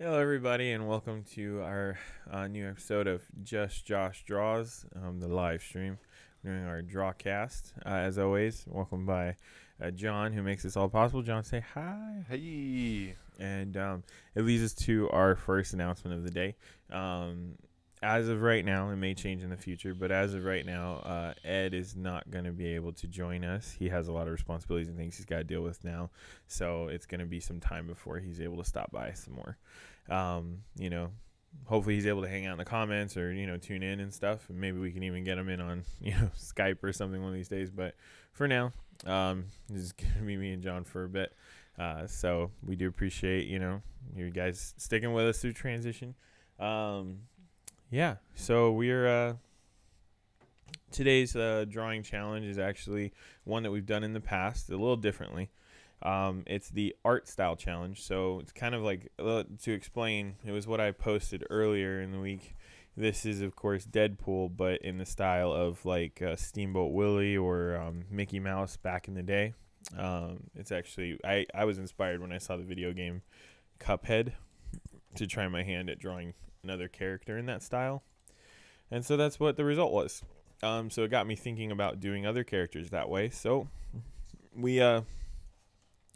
Hello, everybody, and welcome to our uh, new episode of Just Josh Draws, um, the live stream. doing our drawcast. Uh, as always, welcome by uh, John, who makes this all possible. John, say hi. Hey. And um, it leads us to our first announcement of the day. Um, as of right now, it may change in the future, but as of right now, uh, Ed is not going to be able to join us. He has a lot of responsibilities and things he's got to deal with now, so it's going to be some time before he's able to stop by some more. Um, you know, hopefully he's able to hang out in the comments or you know tune in and stuff. And maybe we can even get him in on you know Skype or something one of these days. But for now, um, this is gonna be me and John for a bit. Uh, so we do appreciate you know you guys sticking with us through transition. Um, yeah, so we're uh, today's uh, drawing challenge is actually one that we've done in the past, a little differently. Um, it's the art style challenge, so it's kind of like uh, to explain. It was what I posted earlier in the week. This is, of course, Deadpool, but in the style of like uh, Steamboat Willie or um, Mickey Mouse back in the day. Um, it's actually I, I was inspired when I saw the video game Cuphead to try my hand at drawing another character in that style. And so that's what the result was. Um, so it got me thinking about doing other characters that way. So we uh,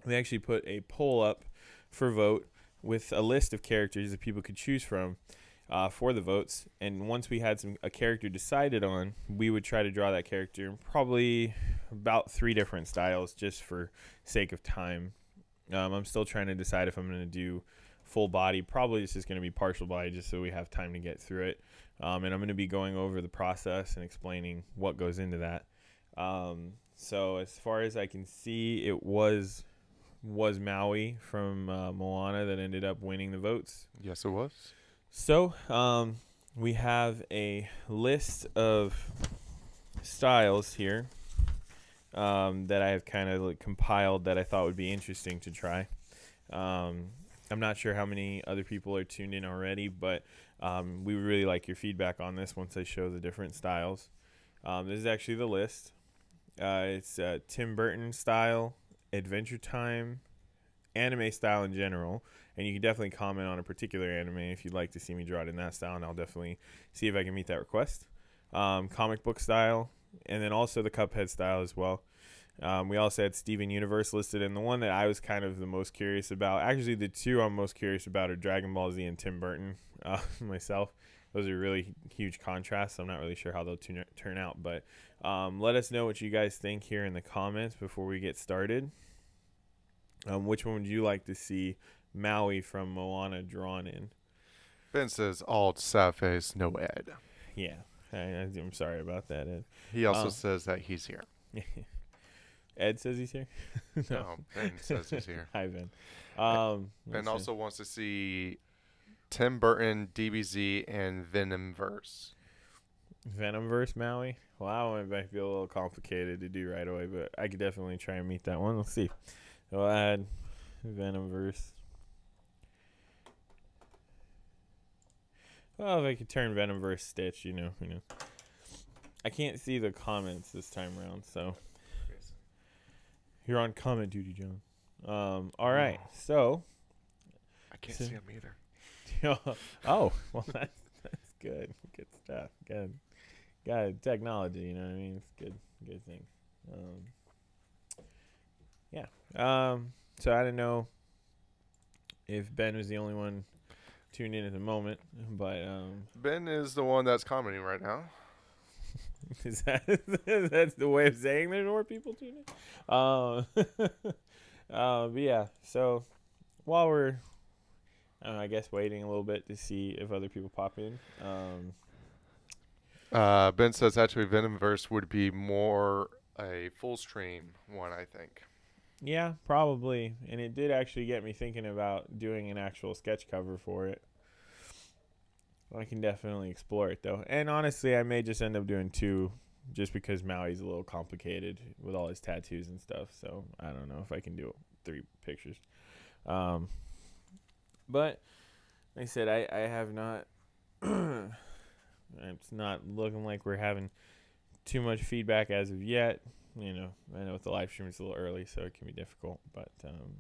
we actually put a poll up for vote with a list of characters that people could choose from uh, for the votes. And once we had some a character decided on, we would try to draw that character in probably about three different styles, just for sake of time. Um, I'm still trying to decide if I'm going to do full body. Probably this is going to be partial body just so we have time to get through it. Um, and I'm going to be going over the process and explaining what goes into that. Um, so as far as I can see, it was was Maui from uh, Moana that ended up winning the votes. Yes, it was. So um, we have a list of styles here um, that I have kind of like compiled that I thought would be interesting to try. Um, I'm not sure how many other people are tuned in already, but um, we really like your feedback on this once I show the different styles. Um, this is actually the list. Uh, it's uh, Tim Burton style, Adventure Time, anime style in general, and you can definitely comment on a particular anime if you'd like to see me draw it in that style, and I'll definitely see if I can meet that request. Um, comic book style, and then also the Cuphead style as well. Um, we also had Steven Universe listed, and the one that I was kind of the most curious about, actually, the two I'm most curious about are Dragon Ball Z and Tim Burton. Uh, myself, those are really huge contrasts. I'm not really sure how they'll turn turn out, but um, let us know what you guys think here in the comments before we get started. Um, which one would you like to see Maui from Moana drawn in? Ben says all sad face, no Ed. Yeah, I, am sorry about that, Ed. He also um, says that he's here. Ed says he's here. no. no, Ben says he's here. Hi, Ben. Um, ben also wants to see Tim Burton, DBZ, and Venomverse. Venomverse Maui. Wow, it might be a little complicated to do right away, but I could definitely try and meet that one. Let's see. We'll add Venomverse. Well, if I could turn Venomverse Stitch, you know, you know. I can't see the comments this time around, so you're on comment duty, John. Um, all right, so I can't so, see him either. oh, well, that's that's good. Good stuff. Good, good technology. You know what I mean? It's good, good thing. Um, yeah. Um, so I don't know if Ben was the only one tuned in at the moment, but um, Ben is the one that's commenting right now. is that that's the way of saying there's more people tuning? Um, uh, but yeah. So while we're, I, I guess waiting a little bit to see if other people pop in. Um, uh, ben says actually Venomverse would be more a full stream one, I think. Yeah, probably. And it did actually get me thinking about doing an actual sketch cover for it. I can definitely explore it though. And honestly, I may just end up doing two just because Maui's a little complicated with all his tattoos and stuff. So I don't know if I can do three pictures. Um, but like I said, I, I have not. it's not looking like we're having too much feedback as of yet you know, I know with the live stream it's a little early, so it can be difficult. But um,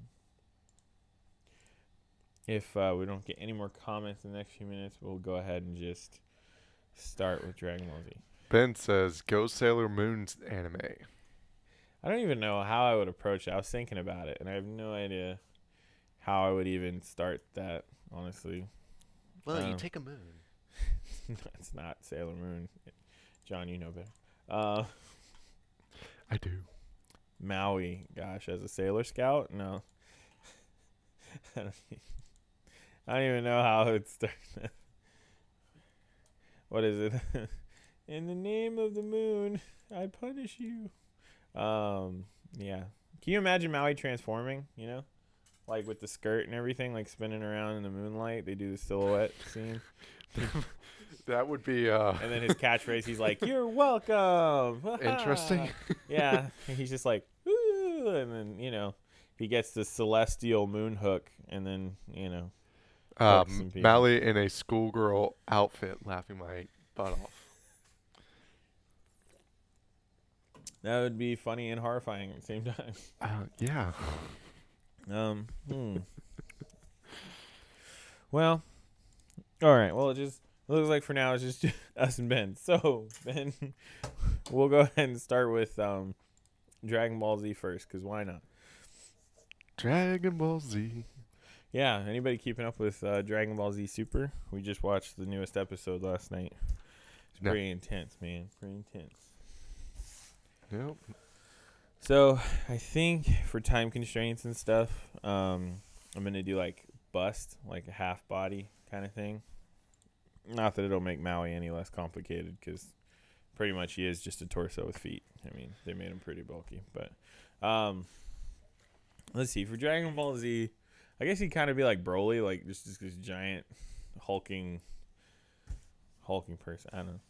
if uh, we don't get any more comments in the next few minutes, we'll go ahead and just start with Dragon Ball Z. Ben says, "Go Sailor Moon's anime." I don't even know how I would approach it. I was thinking about it, and I have no idea how I would even start that. Honestly, Well, you you take a moon. it's not Sailor Moon. John, you know better. Uh, I do. Maui, gosh, as a Sailor Scout, no. I don't even know how it would start. what is it? In the name of the moon, I punish you. Um, yeah. Can you imagine Maui transforming? You know, like with the skirt and everything, like spinning around in the moonlight. They do the silhouette scene, That would be uh, and then his catchphrase, he's like, "You're welcome." interesting. yeah, and he's just like, Ooh, and then you know, he gets the celestial moon hook, and then you know, um. Mally in a schoolgirl outfit, laughing my butt off. that would be funny and horrifying at the same time. Uh, yeah. Um, hmm. well, all right. Well, it just it looks like for now it's just us and Ben. So Ben, we'll go ahead and start with um, Dragon Ball Z first, because why not? Dragon Ball Z. Yeah. Anybody keeping up with uh, Dragon Ball Z Super? We just watched the newest episode last night. It's No. pretty intense, man. Pretty intense. Yep. So I think for time constraints and stuff, um, I'm gonna do like bust, like a half body kind of thing. Not that it'll make Maui any less complicated, because pretty much he is just a torso with feet. I mean, they made him pretty bulky, but um, let's see for Dragon Ball Z, I guess he'd kind of be like Broly, like just, just this giant hulking, hulking person. I don't know.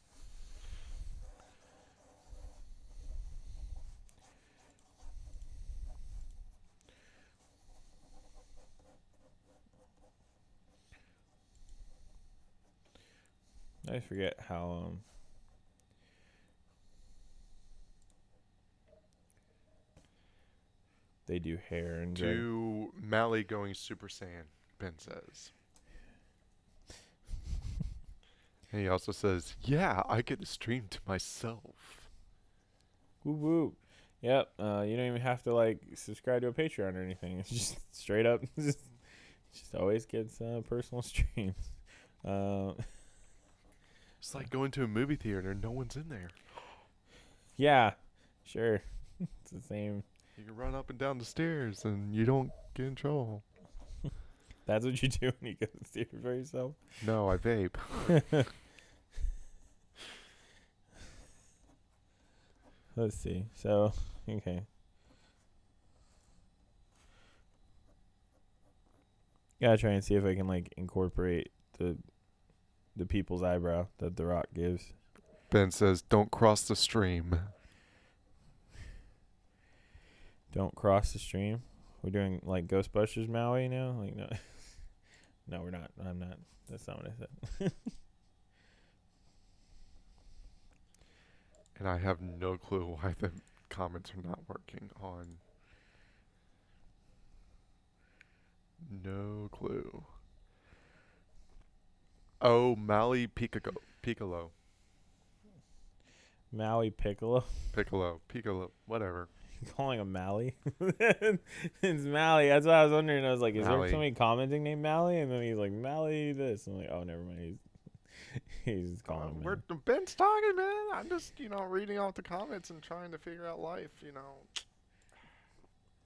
I forget how um they do hair and Do Mally going Super Saiyan, Ben says. And he also says, Yeah, I get to stream to myself. woo woo. Yep. Uh, you don't even have to like subscribe to a Patreon or anything. It's just straight up. just, just always gets uh, personal streams. Uh, It's like going to a movie theater and no one's in there. yeah, sure. it's the same. You can run up and down the stairs and you don't get in trouble. That's what you do when you go to the theater by yourself. No, I vape. Let's see. So, okay. Gotta try and see if I can like incorporate the the people's eyebrow that The Rock gives. Ben says, Don't cross the stream. Don't cross the stream. We're doing like Ghostbusters Maui now. Like no, no, we're not. I'm not. That's not what I said. And I have no clue why the comments are not working on. No clue. Oh, Mally Piccolo. Piccolo. Maui Piccolo. Piccolo. Piccolo. Whatever. Calling him Mally? it's Mally. That's what I was wondering. I was like, is Mally. there somebody commenting named Mally? And then he's like, Mally this. I'm like, oh, never mind. He's he's calling. Uh, we're. Ben's talking, man. I'm just, you know, reading off the comments and trying to figure out life, you know.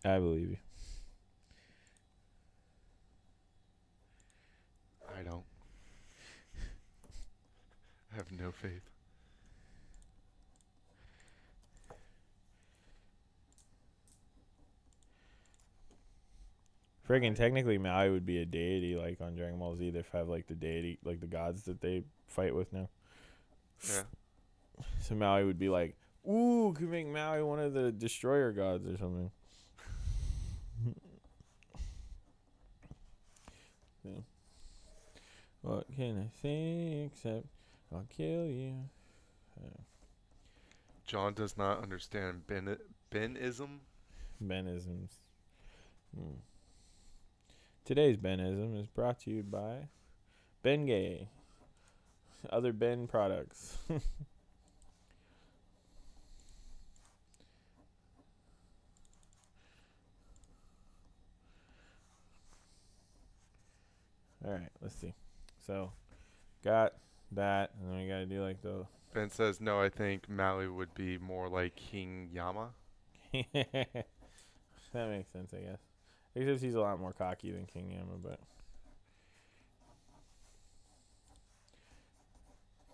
I believe you. I don't. I have no faith. Friggin' technically, Maui would be a deity, like on Dragon Ball Z. They have like the deity, like the gods that they fight with now. Yeah. So Maui would be like, ooh, could make Maui one of the destroyer gods or something. yeah. What can I say except I'll kill you? John does not understand Ben Benism. Benisms. Hmm. Today's Benism is brought to you by Bengay. Other Ben products. All right, let's see. So, got that, and then we gotta do like the. Ben says no. I think Maui would be more like King Yama. that makes sense, I guess. Except he's a lot more cocky than King Yama, but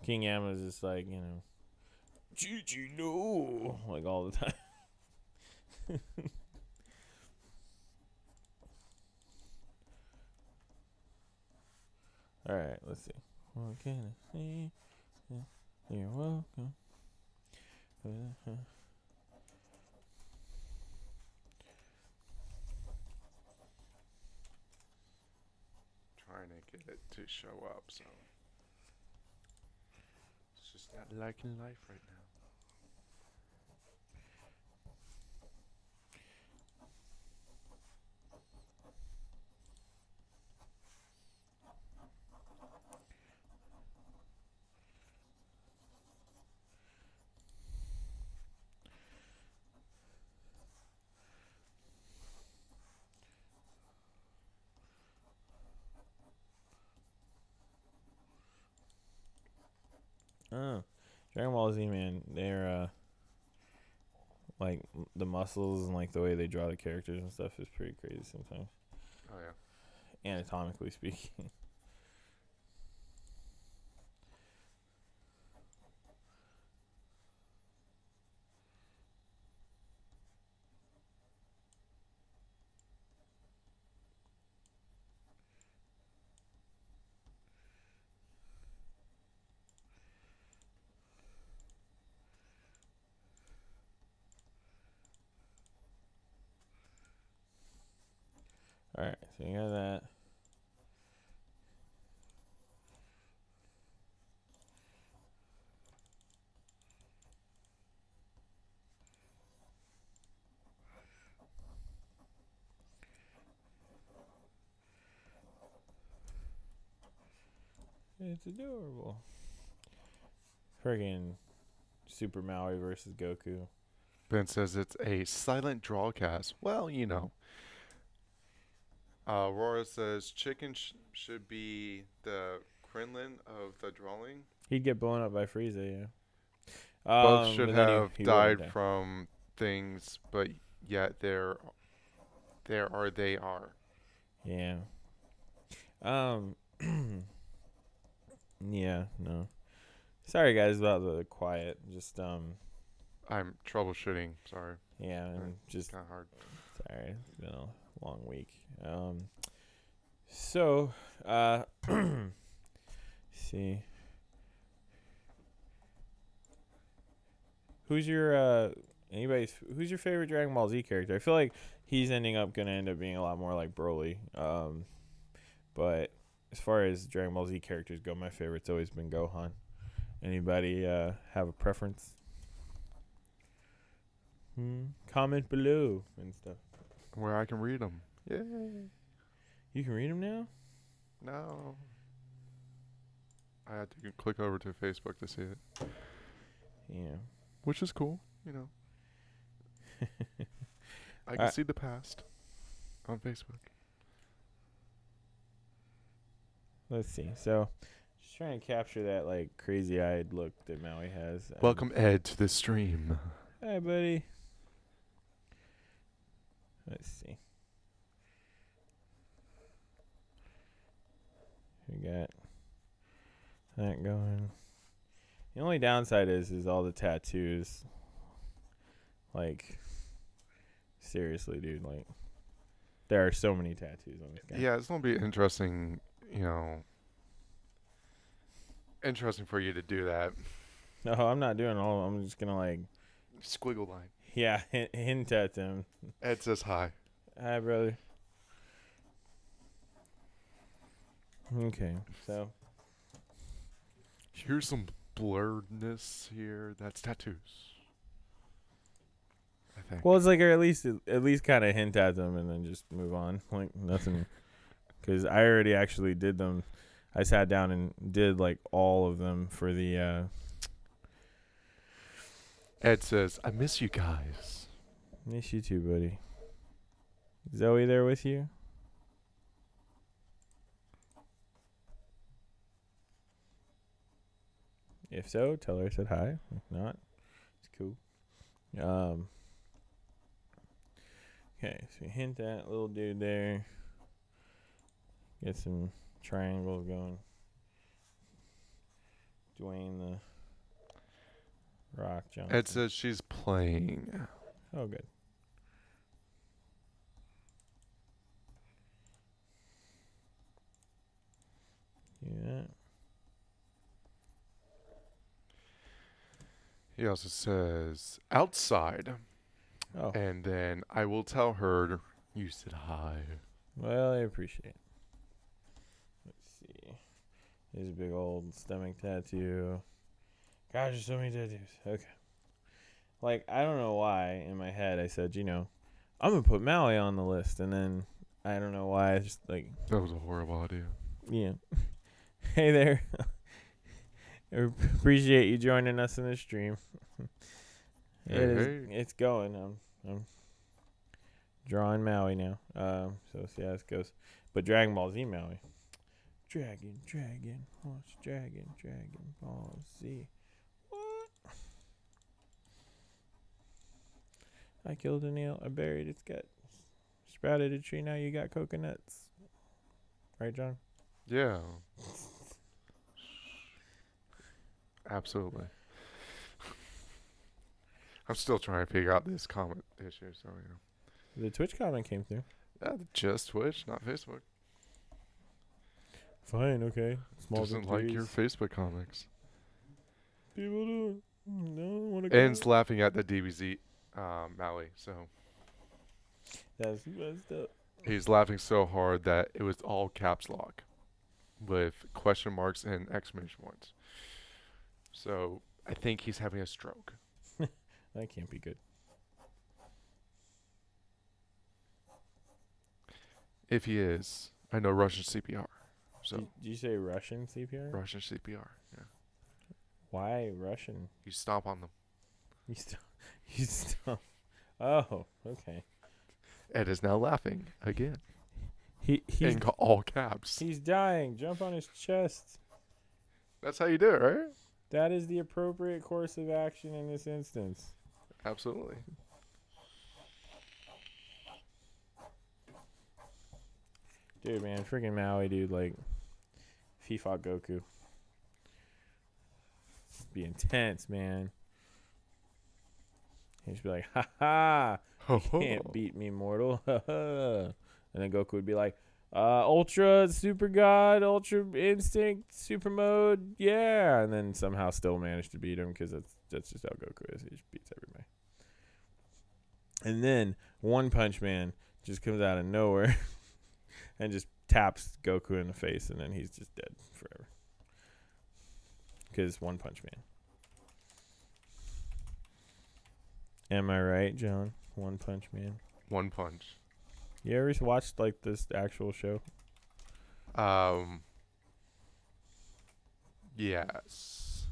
King Yama is just like you know, Gigi no, like all the time. all right, let's see. What can I? Yeah, You're welcome. Uh-huh. Trying to get it to show up, so it's just not liking life right now. Oh, Dragon Ball Z, man, they're uh, like the muscles and like the way they draw the characters and stuff is pretty crazy sometimes, Oh yeah. anatomically speaking. All right, so you got that. It's adorable. Friggin' Super Maui versus Goku. Ben says it's a silent drawcast. Well, you know. Uh, Aurora says chicken sh- should be the Krillin of the drawing. He'd get blown up by Frieza, yeah. Both Um, should then he- have he died from things, but yet there, there are they are. Yeah. Um. yeah. No. Sorry, guys, about the quiet. Just um. I'm troubleshooting. Sorry, Yeah, Right. just kind of hard. sorry. It's been a long week. Um. So, uh. see. Who's your uh? Anybody's who's your favorite Dragon Ball Z character? I feel like he's ending up gonna end up being a lot more like Broly. Um, but as far as Dragon Ball Z characters go, my favorite's always been Gohan. Anybody uh have a preference? Hmm. Comment below and stuff. Where I can read them. Yeah. You can read them now. No. I had to click over to Facebook to see it, Yeah. which is cool. You know, I can Uh, see the past on Facebook. Let's see. So, just trying to capture that like crazy-eyed look that Maui has. and- Welcome Ed to the stream. Hi, buddy. Let's see. We got that going. The only downside is is all the tattoos. Like seriously, dude, like there are so many tattoos on this guy. Yeah, it's gonna be interesting. You know, interesting for you to do that No, I'm not doing all. I'm just gonna like, squiggle line. yeah, hint, hint at them. Ed says hi. Hi, brother. Okay, so Here's some blurredness here. That's tattoos. I think. well, it's like or at least at least kind of hint at them and then just move on. Like nothing, because I already actually did them. I sat down and did like all of them for the. Uh, Ed says, "I miss you guys." miss you too, buddy. Zoe there with you? If so, tell her I said hi. If not, it's cool. Um. Okay, so we hint that little dude there. Get some triangles going. Dwayne the Rock Johnson. Ed says she's playing. oh, good. Yeah. He also says outside, Oh, and then I will tell her you said hi. well, I appreciate it. Here's a big old stomach tattoo. Gosh, there's so many tattoos. Okay. Like, I don't know why in my head I said, you know, I'm going to put Maui on the list. And then I don't know why. I just, like, That was a horrible idea. yeah. hey there. I appreciate you joining us in the stream. it Hey, is, hey. It's going. I'm, I'm drawing Maui now. Um, so see how this goes. But Dragon Ball Z Maui. Dragon, dragon, horse, dragon, dragon, ball Z. What? I killed an eel. I buried its gut. Sprouted a tree. Now you got coconuts. Right, John? Yeah. Absolutely. I'm still trying to figure out this comment issue, so you know. The Twitch comment came through. Yeah, just Twitch, not Facebook. Fine, okay. Small Doesn't like your Facebook comics. people do. No, want to Ed's laughing at the DBZ um, Maui, so That's messed up. he's laughing so hard that it was all caps lock with question marks and exclamation points. So I think he's having a stroke. That can't be good. If he is, I know Russian CPR. So Did, you say Russian CPR? Russian CPR. Yeah. Why Russian? You stomp on them. You stomp. you still. Oh, okay. Ed is now laughing again He he's in all caps. he's dying. Jump on his chest. That's how you do it, right? That is the appropriate course of action in this instance. Absolutely. Dude, man, freaking Maui, dude, like, he fought Goku, be intense, man. He'd just be like, ha ha, you can't beat me, mortal. And then Goku would be like, uh, Ultra Super God, Ultra Instinct, Super Mode, yeah. And then somehow still manage to beat him because that's, that's just how Goku is. He just beats everybody. And then One Punch Man just comes out of nowhere and just taps Goku in the face, and then he's just dead forever. Because One Punch Man. Am I right, John? One Punch Man. One punch. You ever watched like this actual show? Um. Yes.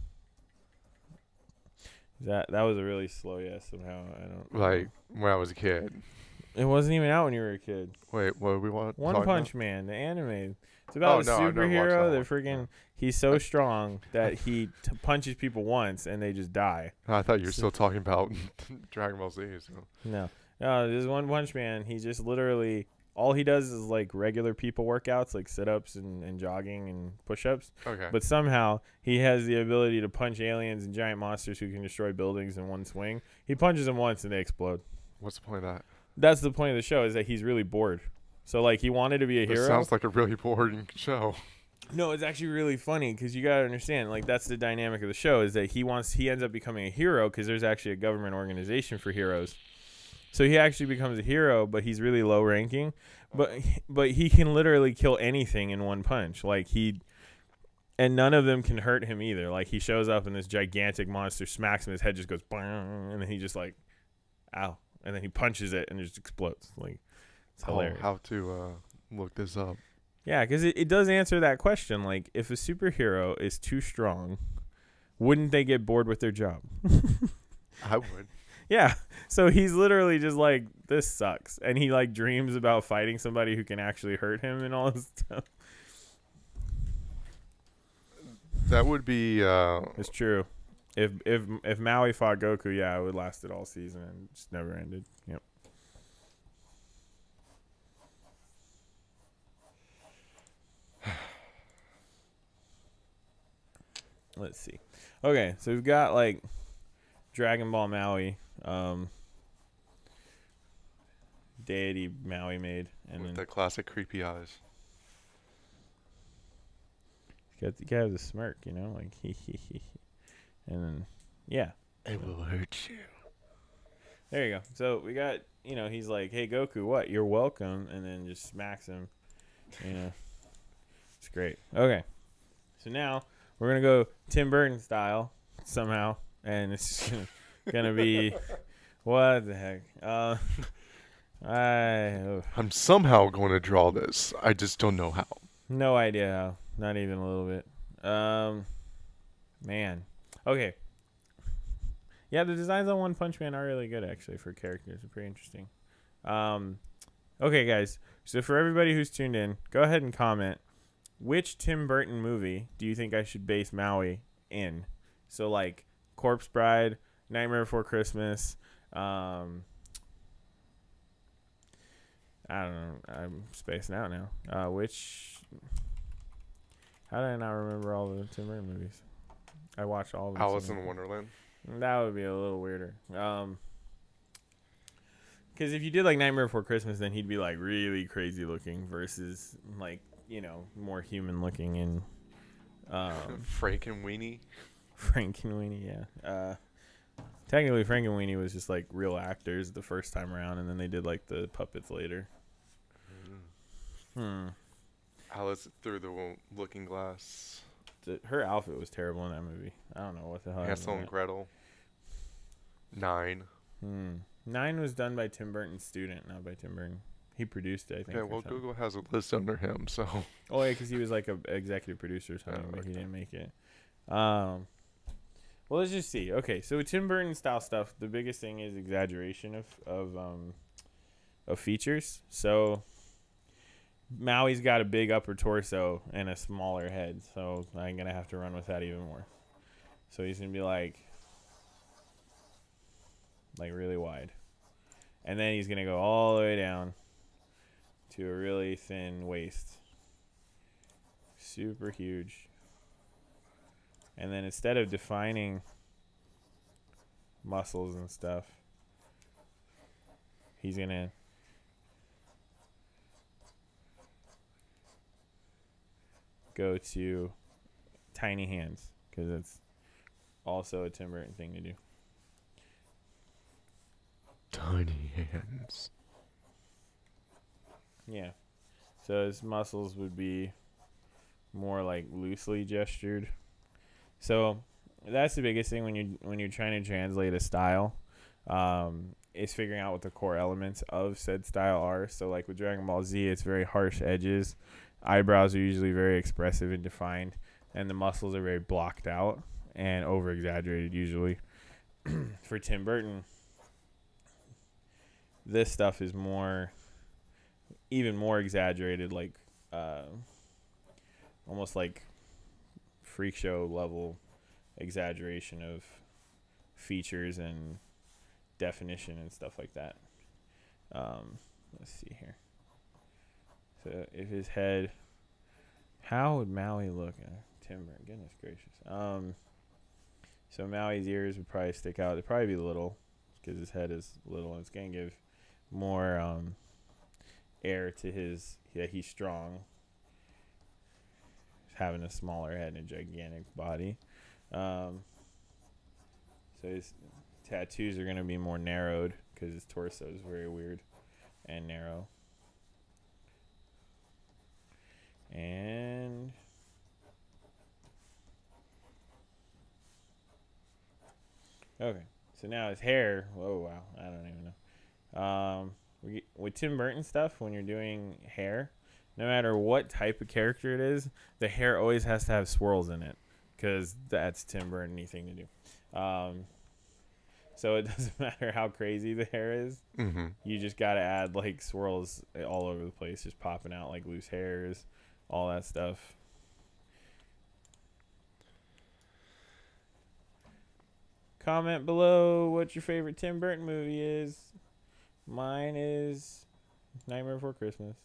That that was a really slow yes. Somehow I don't Like when I was a kid. It wasn't even out when you were a kid. Wait, what do we want? One talk about? Punch Man, the anime. It's oh, about Oh, a no, I've never watched superhero that that freaking he's so strong that he t- punches people once and they just die. I thought you were still talking about Dragon Ball Z. So. No, no, this One Punch Man. He just literally all he does is like regular people workouts, like sit ups and, and jogging and push ups. Okay. But somehow he has the ability to punch aliens and giant monsters who can destroy buildings in one swing. He punches them once and they explode. What's the point of that? That's the point of the show is that he's really bored. So like he wanted to be a This hero. sounds like a really boring show. No, it's actually really funny because you gotta understand, like that's the dynamic of the show is that he wants he ends up becoming a hero because there's actually a government organization for heroes. So he actually becomes a hero, but he's really low ranking. But but he can literally kill anything in one punch. Like he, and none of them can hurt him either. Like he shows up and this gigantic monster smacks him, his head just goes, "Bang," and then he just like, ow, and then he punches it and it just explodes. Like it's Oh, how to uh, look this up? Yeah, because it, it does answer that question. Like, if a superhero is too strong, wouldn't they get bored with their job? I would. Yeah. So he's literally just like, this sucks. And he like dreams about fighting somebody who can actually hurt him and all this stuff. That would be. Uh, It's true. If if if Maui fought Goku, yeah, it would lasted all season and just never ended. Yep. Let's see. Okay, so we've got like Dragon Ball Maui, um, deity Maui made, and with then the classic creepy eyes. got the guy with the smirk, you know, like he he he, and then yeah, It will hurt you. There you go. So we got, you know, he's like, "Hey Goku, what? You're welcome," and then just smacks him. You know, it's great. Okay, so now we're gonna go Tim Burton style somehow, and it's gonna be what the heck? Uh, I oh, I'm somehow going to draw this. I just don't know how. no idea how. Not even a little bit. Um, man. Okay. Yeah, the designs on One Punch Man are really good actually for characters. They're pretty interesting. Um, okay, guys. So for everybody who's tuned in, go ahead and comment which Tim Burton movie do you think I should base Maui in? So like Corpse Bride, Nightmare Before Christmas. Um, I don't know. I'm spacing out now. Uh, which? How did I not remember all the Tim Burton movies? I watched all of. Alice in Wonderland. that would be a little weirder. Um, because if you did like Nightmare Before Christmas, then he'd be like really crazy looking versus like you know more human looking and um, Frank and Weenie. Frankenweenie. Yeah. Uh, technically, Weenie was just like real actors the first time around, and then they did like the puppets later. Hmm. Alice through the looking glass. The, her outfit was terrible in that movie. I don't know what the hell. Hansel and. Gretel. Nine. Hmm. Nine was done by Tim Burton's student, not by Tim Burton. He produced it, I think. Okay, well. Google has a list under him, so Oh yeah, because he was like a executive producer or something, but he didn't make it. Um, well, let's just see. Okay, so Tim Burton style stuff. The biggest thing is exaggeration of of um of features. So Maui's got a big upper torso and a smaller head, so I'm gonna have to run with that even more. So he's gonna be like like really wide, and then he's gonna go all the way down to a really thin waist super huge. And then instead of defining muscles and stuff, he's going go to tiny hands because it's also a Tim Burton thing to do. tiny hands. Yeah. So his muscles would be more like loosely gestured. So that's the biggest thing when you when you're trying to translate a style, um, is figuring out what the core elements of said style are. So like with Dragon Ball Z, it's very harsh edges, eyebrows are usually very expressive and defined, and the muscles are very blocked out and over exaggerated usually. For Tim Burton, this stuff is more even more exaggerated like uh, almost like freak show level exaggeration of features and definition and stuff like that um, let's see here so if his head how would maui look? Uh, Tim Burton goodness gracious. Um, so maui's ears would probably stick out. They'd probably be little because his head is little and it's going to give more um, air to his that he's strong. Having a smaller head and a gigantic body. Um, so his tattoos are going to be more narrowed because his torso is very weird and narrow and okay so now his hair oh wow i don't even know um, we, with Tim Burton stuff, when you're doing hair, no matter what type of character it is, the hair always has to have swirls in it because that's Tim Burton anything to do. Um, so it doesn't matter how crazy the hair is. Mm-hmm. You just got to add like swirls all over the place, just popping out like loose hairs, all that stuff. Comment below what your favorite Tim Burton movie is. Mine is Nightmare Before Christmas,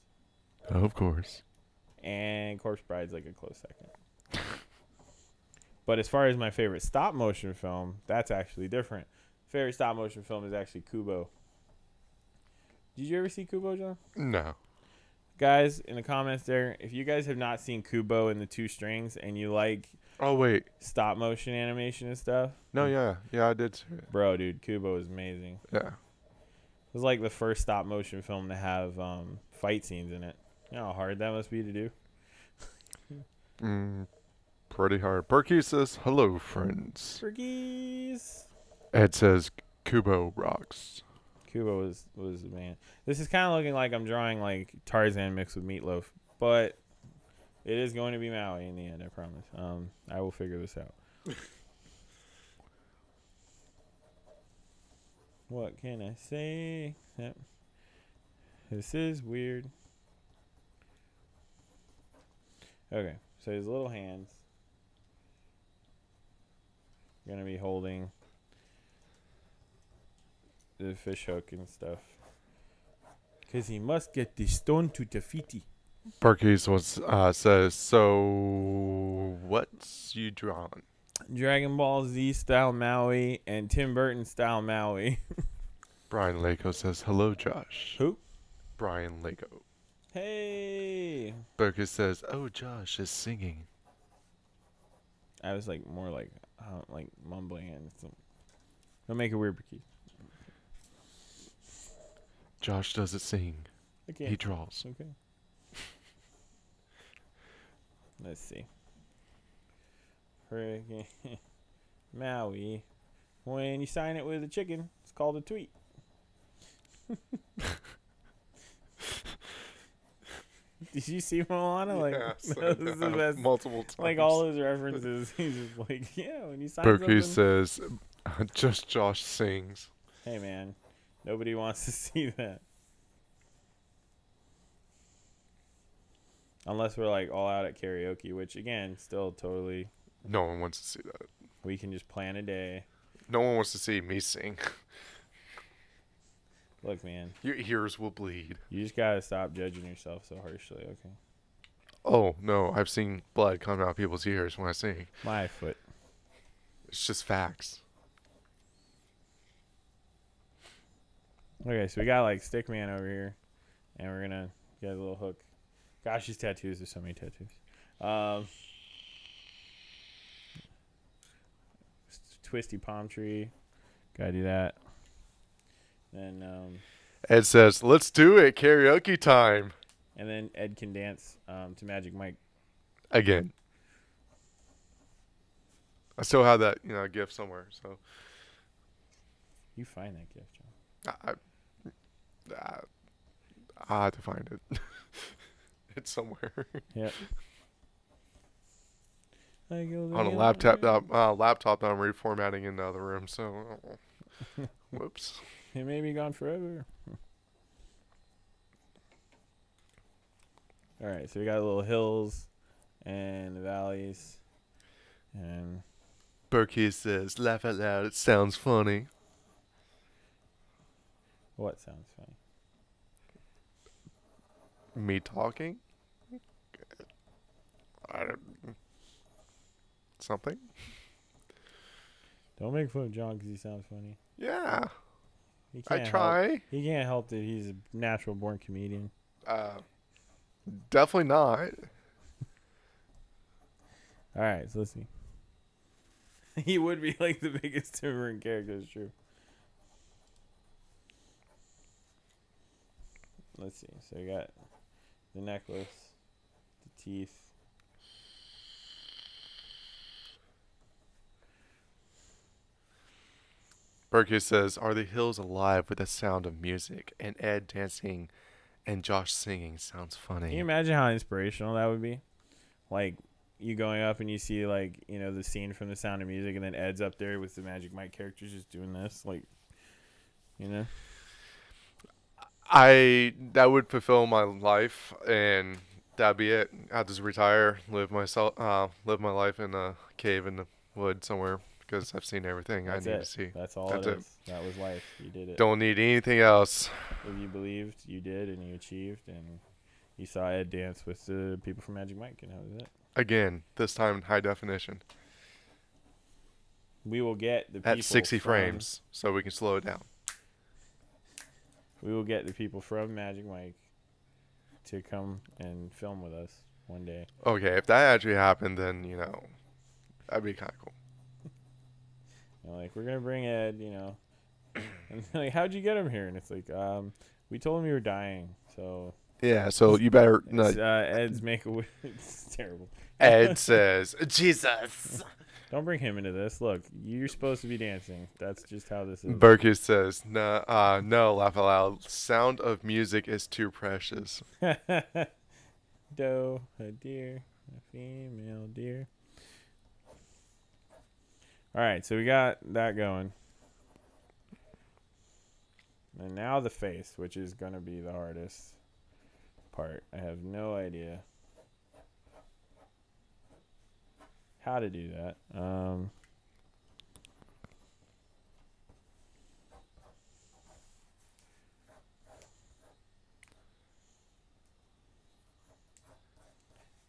Of course. and Corpse Bride's like a close second. but as far as my favorite stop motion film, that's actually different. Favorite stop motion film is actually Kubo. Did you ever see Kubo, John? No. Guys, in the comments there, if you guys have not seen Kubo and the two strings and you like Oh wait. stop motion animation and stuff, No, yeah, yeah, I did bro, dude, Kubo is amazing. Yeah. It was like the first stop motion film to have um, fight scenes in it. You know how hard that must be to do? Mm, pretty hard. Berkey says, "Hello, friends." Turkeys. Ed says, "Kubo rocks." Kubo was was the man. This is kind of looking like I'm drawing like Tarzan mixed with Meatloaf, but it is going to be Maui in the end. I promise. Um, I will figure this out. what can I say? Yep. This is weird. Okay, so his little hands gonna be holding the fish hook and stuff. Cause he must get the stone to Te Fiti. Berkey's was uh, says, "So what's you drawn?" Dragon Ball Z style Maui and Tim Burton style Maui. Brian Lako says, "Hello, Josh." Who? Brian Lako. Hey, Berkey says, "Oh, Josh is singing." I was like more like uh, like mumbling and some. Don't make it weird, Becky. Josh doesn't sing. Okay. He draws. Okay. Let's see. Hurricane Maui. When you sign it with a chicken, it's called a tweet. Did you see Moana? Like, Yes, this is the best. multiple times. Like all his references, he's just like, yeah, when you sign Berkey says, "Just Josh sings." Hey man, nobody wants to see that. Unless we're like all out at karaoke, which again, still totally No one wants to see that. we can just plan a day. No one wants to see me sing. Look, man, Your ears will bleed. you just gotta stop judging yourself so harshly. Okay, Oh no, I've seen blood come out of people's ears when I sing. my foot. It's just facts. Okay, so we got like Stickman over here, and we're gonna get a little hook. Gosh, these tattoos. There's so many tattoos. Um, twisty palm tree. Gotta do that. Then um, Ed says, "Let's do it, karaoke time." and then Ed can dance um, to Magic Mike. Again. I still have that, you know, gift somewhere. So You find that gift, John. I, I, I have to find it. it's somewhere Yeah. I go on a laptop. other Uh, uh, laptop that I'm reformatting in the other room. So, whoops. It may be gone forever. All right, so we got little hills and valleys, and Berkey says, "Laugh out loud. It sounds funny." what sounds funny? Me talking. I don't. Something. Don't make fun of John because he sounds funny. Yeah, He I can't Help, try. he can't help that he's a natural born comedian. Uh, definitely not. All right, so let's see. he would be like the biggest Tim Burton character. It's true. Let's see. So we got the necklace, the teeth. Berkey says, "Are the hills alive with the sound of music?" And Ed dancing and Josh singing sounds funny. Can you imagine how inspirational that would be? Like you going up and you see like you know the scene from The Sound of Music, and then Ed's up there with the Magic Mike characters just doing this, like you know. I that would fulfill my life, and that'd be it. I'd just retire, live myself, uh, live my life in a cave in the wood somewhere because I've seen everything That's I need it. to see. That's all That's it it. is. That was life. You did it. Don't need anything else. If you believed, you did, and you achieved, and you saw Ed dance with the people from Magic Mike, and that was it. Again, this time in high definition We will get the people at 60 from- frames, so we can slow it down. We will get the people from Magic Mike to come and film with us one day. Okay, if that actually happened, then you know, that'd be kind of cool. And like, we're gonna bring Ed, you know. And like, how'd you get him here? And it's like, um, we told him you were dying, so Yeah, so you better. No, uh, Ed's make a. It's terrible. Ed says, Jesus. Don't bring him into this. Look, you're supposed to be dancing. That's just how this is. Burkus says, no, uh, no, laugh aloud. Sound of music is too precious. Doe, a deer, a female deer. All right, so we got that going. And now the face, which is going to be the hardest part. I have no idea how to do that. Um,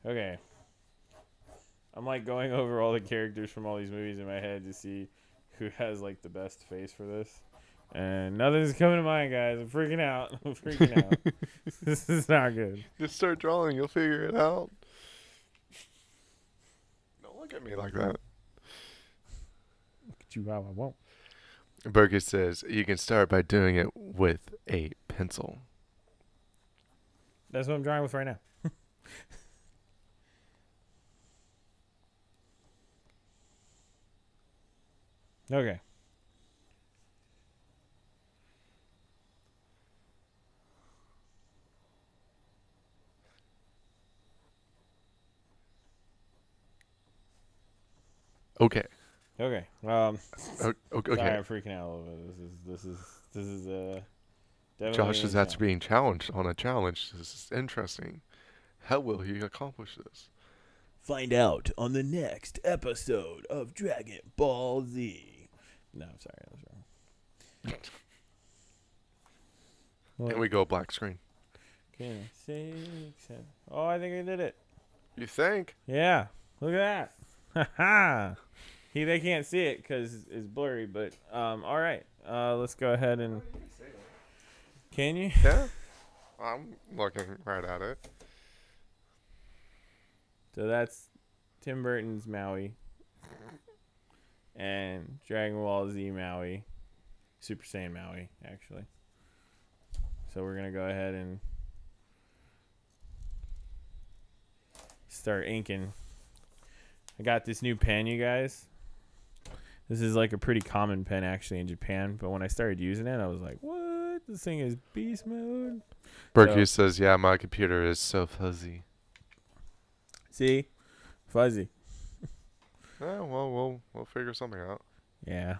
Okay. I'm like going over all the characters from all these movies in my head to see who has like the best face for this. And nothing's coming to mind, guys. I'm freaking out. I'm freaking out. this is not good. Just start drawing, you'll figure it out. Look at me like that. Look at you how I won't. Burkus says, you can start by doing it with a pencil. That's what I'm drawing with right now. okay. Okay. Okay. Um O- o- sorry, Okay. I'm freaking out a little bit. This is this is this is uh Josh is actually being challenged on a challenge. This is interesting. How will he accomplish this? Find out on the next episode of Dragon Ball Z. No, I'm sorry, that was wrong. And we go black screen. Okay, six, seven. Oh, I think I did it. You think? Yeah, look at that. Ha ha. He they can't see it because it's blurry, but um, all right. Uh, let's go ahead and. Can you? Yeah. I'm looking right at it. So that's Tim Burton's Maui and Dragon Ball Z Maui, Super Saiyan Maui, actually. So we're gonna go ahead and start inking. I got this new pen, you guys. This is like a pretty common pen actually in Japan, but when I started using it, I was like, "What? This thing is beast mode." Burkus says, yeah, my computer is so fuzzy. See, fuzzy. Yeah, well, we'll we'll figure something out. Yeah.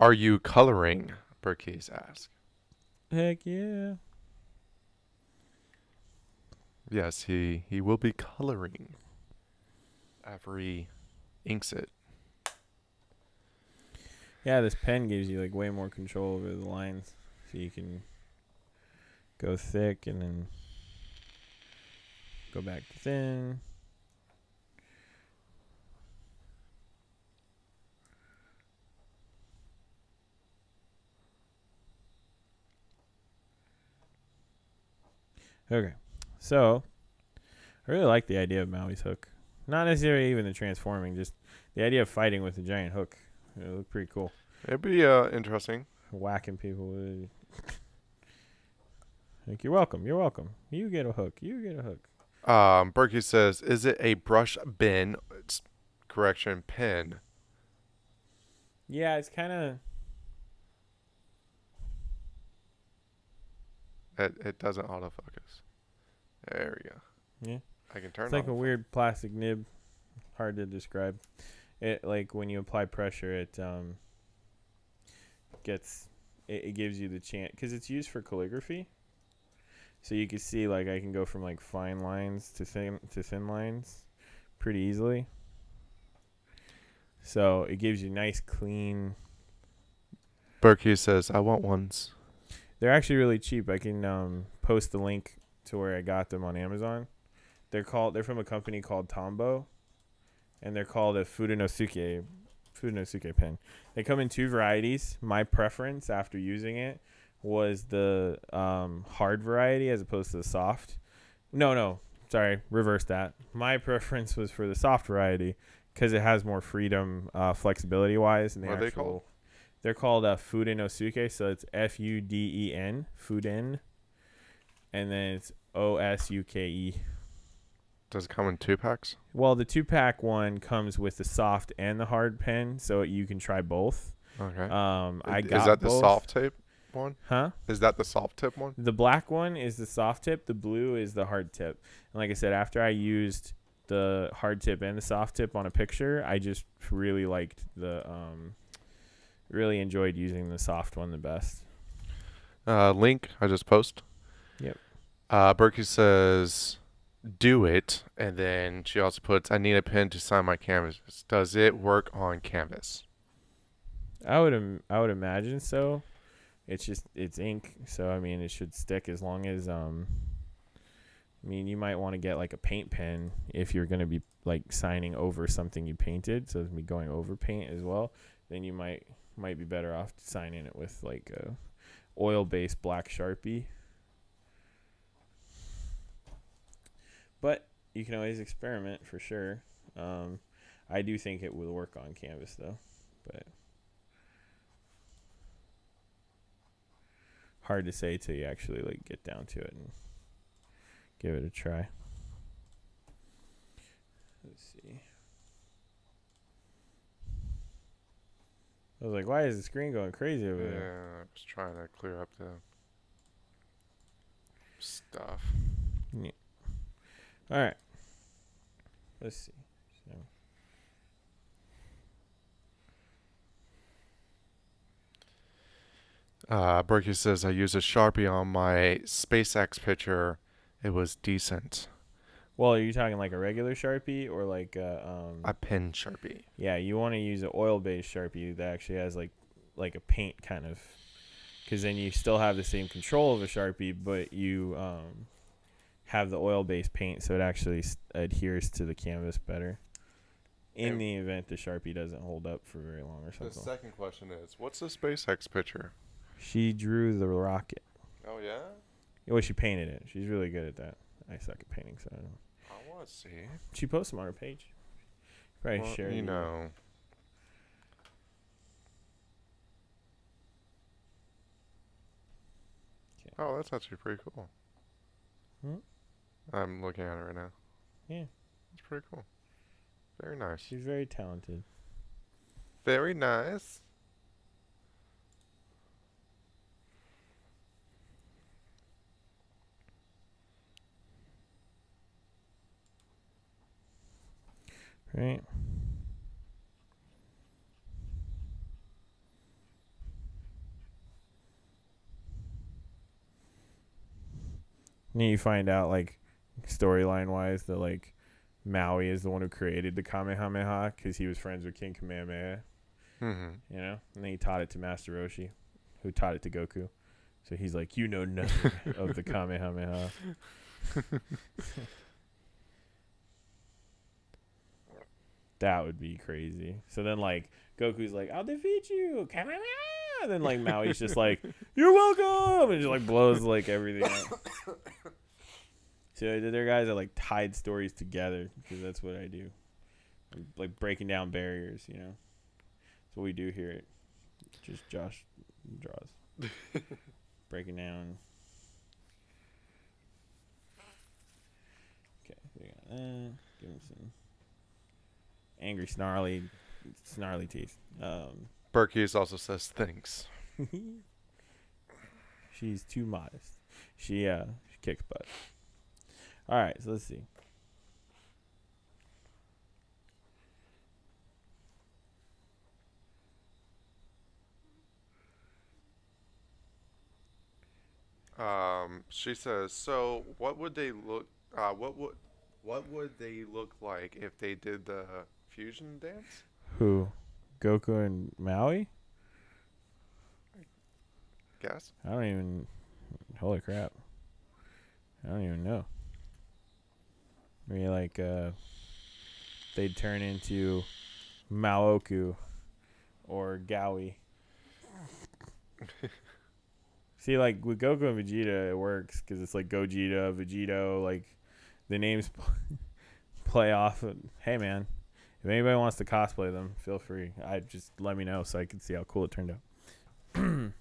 Are you coloring? Burkis asks. Heck yeah. Yes, he he will be coloring he inks it. Yeah, this pen gives you like way more control over the lines, so you can go thick and then go back to thin. Okay, so I really like the idea of Maui's hook. Not necessarily even the transforming, just the idea of fighting with a giant hook. It looked pretty cool It'd be uh interesting. whacking people with it. Like you're welcome, you're welcome. You get a hook. You get a hook. Um, Burkis says, is it a brush pen? It's correction pen. Yeah, it's kind of It it doesn't autofocus. There we go. Yeah. I can turn It's like a off. weird plastic nib. Hard to describe. It like when you apply pressure, it um gets it, it gives you the chance because it's used for calligraphy. So you can see like I can go from like fine lines to thin to thin lines pretty easily. So it gives you nice clean. Berkey says, "I want ones." They're actually really cheap. I can um, post the link to where I got them on Amazon. They're called. They're from a company called Tombow, and they're called a Fudenosuke Fudenosuke pen. They come in two varieties. My preference after using it was the um, hard variety as opposed to the soft. No, no, sorry, reverse that. My preference was for the soft variety because it has more freedom, uh, flexibility wise. And the What are they called? They're called uh, Fudenosuke, so it's F U D E N, Fuden, and then it's O S U K E. Does it come in two packs? Well, the two pack one comes with the soft and the hard pen, so you can try both. Okay. Um, I Is got that the soft tape one? Huh? Is that the soft tip one? The black one is the soft tip. The blue is the hard tip. And like I said, after I used the hard tip and the soft tip on a picture, I just really liked the um, really enjoyed using the soft one the best. Uh, link I just post. Yep. Uh, Berkey says, "Do it," and then she also puts, "I need a pen to sign my canvases. Does it work on canvas?" I would Im- I would imagine so. It's just it's ink, so I mean it should stick as long as um. I mean, you might want to get like a paint pen if you're gonna be like signing over something you painted, so it's be going over paint as well. Then you might might be better off signing it with like a oil-based black sharpie. But you can always experiment for sure. Um, I do think it will work on canvas though, but. hard to say till you actually like get down to it and give it a try. Let's see. I was like, why is the screen going crazy over Yeah, there? I was trying to clear up the stuff. All right. Let's see. So, Uh, Berkey says, "I used a sharpie on my SpaceX picture. It was decent. well, are you talking like a regular Sharpie or like a, um A pen sharpie. Yeah, you want to use an oil-based Sharpie that actually has like like a paint kind of cuz then you still have the same control of a Sharpie but you um have the oil-based paint so it actually s- adheres to the canvas better. In And- the event the Sharpie doesn't hold up for very long or something. The second question is, what's the SpaceX picture? She drew the rocket. Oh yeah, Well, she painted it. She's really good at that. I suck at painting, so I don't know. I want to see. She posts them on her page. Probably Well, share you know. Okay. Oh, that's actually pretty cool. Hmm? I'm looking at it right now. Yeah. It's pretty cool. Very nice. She's very talented. Very nice. Right. And you find out, like, storyline wise, that, like, Maui is the one who created the Kamehameha because he was friends with King Kamehameha, Mm-hmm. you know? And then he taught it to Master Roshi, who taught it to Goku. So he's like, You know nothing of the Kamehameha. that would be crazy. So then, like, Goku's like, I'll defeat you, Kamehameha! And then, like, Maui's just like, You're welcome! And just, like, blows, like, everything up. So there are guys that, like, tied stories together because that's what I do. I'm, like, breaking down barriers, you know? That's what we do here. At just Josh draws. breaking down. Okay, we got that. Give him some angry, snarly, snarly teeth. Um, Berkey's also says thanks. she's too modest. she uh she kicks butt. All right, so let's see. Um, she says, "So, what would they look? Uh, what would what would they look like if they did the fusion dance?" Who? Goku and Maui? Guess. I don't even. Holy crap! I don't even know. Maybe like uh, they'd turn into Maoku or Gowie. See, like with Goku and Vegeta, it works because it's like Gogeta, Vegito. Like the names play off. Of, hey, man, if anybody wants to cosplay them, feel free. I just let me know so I can see how cool it turned out.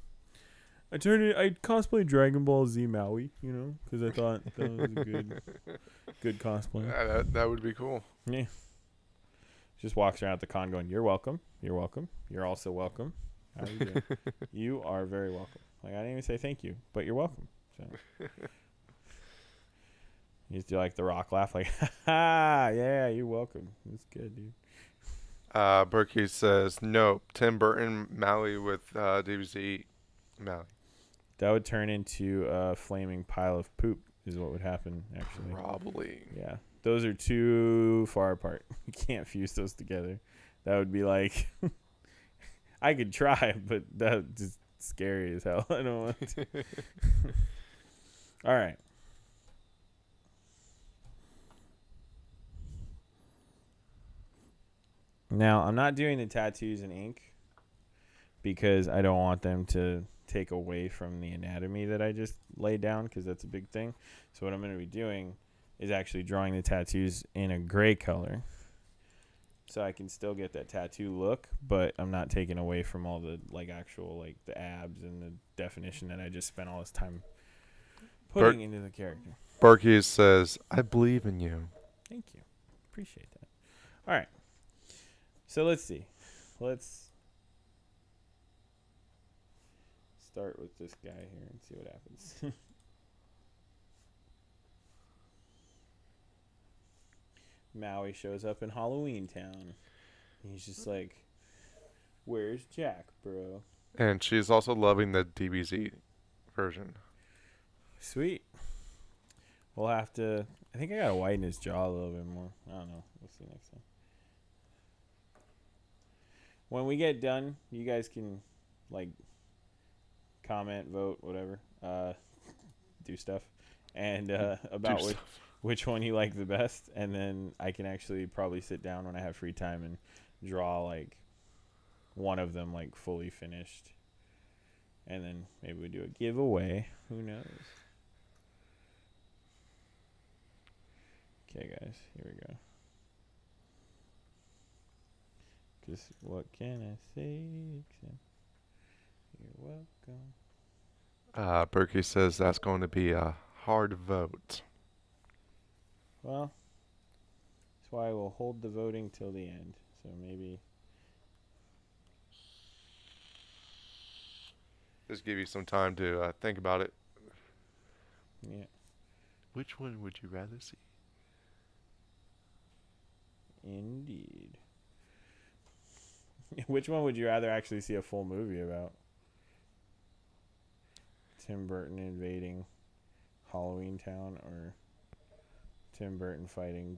I turned it. I cosplay Dragon Ball Z Maui, you know, because I thought that was a good, good cosplay. Yeah, that that would be cool. Yeah. Just walks around at the con going, "You're welcome. You're welcome. You're also welcome. How you doing? you are very welcome." Like I didn't even say thank you, but you're welcome. So you just do like the rock laugh, like, "Ha yeah, you're welcome. It's good, dude." Uh, Berkey says, "Nope, Tim Burton Maui with uh, DBZ Maui." That would turn into a flaming pile of poop. Is what would happen actually. Probably. Yeah, those are too far apart. You can't fuse those together. That would be like, I could try, but that's just scary as hell. I don't want to. All right. Now, I'm not doing the tattoos in ink because I don't want them to take away from the anatomy that I just laid down because that's a big thing. So, what I'm going to be doing is actually drawing the tattoos in a gray color so I can still get that tattoo look, but I'm not taking away from all the like actual like the abs and the definition that I just spent all this time putting into the character. Berkey says, "I believe in you." Thank you. Appreciate that. All right. So let's see. Let's start with this guy here and see what happens. Maui shows up in Halloween Town. He's just mm-hmm. like, "Where's Jack, bro?" And she's also loving the DBZ version. Sweet. We'll have to. I think I gotta widen his jaw a little bit more. I don't know. We'll see next time. When we get done, you guys can like comment, vote, whatever, uh, do stuff, and uh, about which, which one you like the best, and then I can actually probably sit down when I have free time and draw like one of them like fully finished, and then maybe we do a giveaway. Who knows? Okay, guys, here we go. Cause what can I say you're welcome. Uh, Berkey says that's going to be a hard vote. Well, that's why we'll hold the voting till the end. So maybe Just give you some time to uh, think about it. yeah. Which one would you rather see? Indeed. Which one would you rather actually see a full movie about? Tim Burton invading Halloween Town or Tim Burton fighting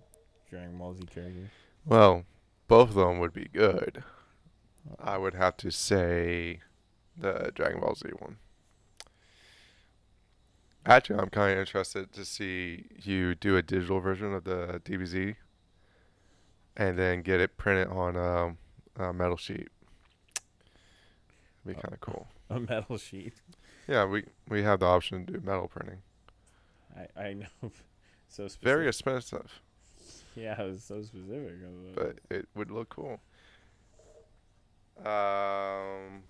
Dragon Ball Z characters? Well, both of them would be good. I would have to say the Dragon Ball Z one. Actually, I'm kind of interested to see you do a digital version of the DBZ and then get it printed on um, a metal sheet. It'd be kind of cool. A metal sheet. Yeah, we we have the option to do metal printing. I, I know. so specific. Very expensive, Yeah, it was so specific. I was like, but it would look cool. Um,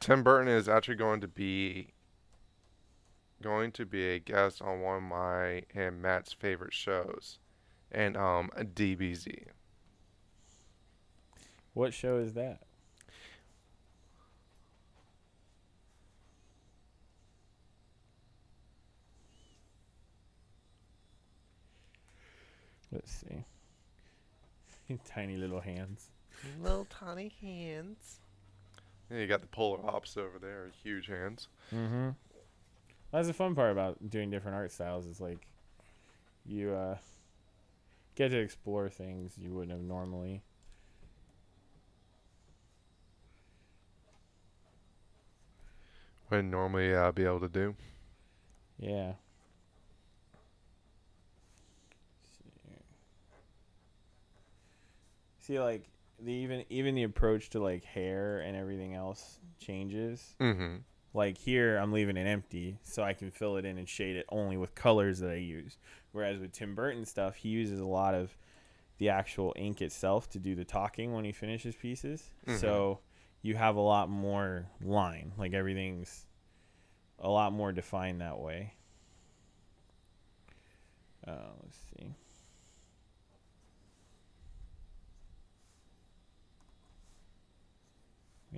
Tim Burton is actually going to be going to be a guest on one of my and Matt's favorite shows, and um DBZ. what show is that? Let's see. Tiny little hands. Little tiny hands. Yeah, you got the polar opposite over there, huge hands. Mm-hmm. That's the fun part about doing different art styles. Is like you uh, get to explore things you wouldn't have normally. Wouldn't normally uh, be able to do. Yeah. See, like the even even the approach to like hair and everything else changes. Mm-hmm. Like here, I'm leaving it empty so I can fill it in and shade it only with colors that I use. Whereas with Tim Burton stuff, he uses a lot of the actual ink itself to do the talking when he finishes pieces. Mhm. So you have a lot more line. Like everything's a lot more defined that way. Uh, let's see.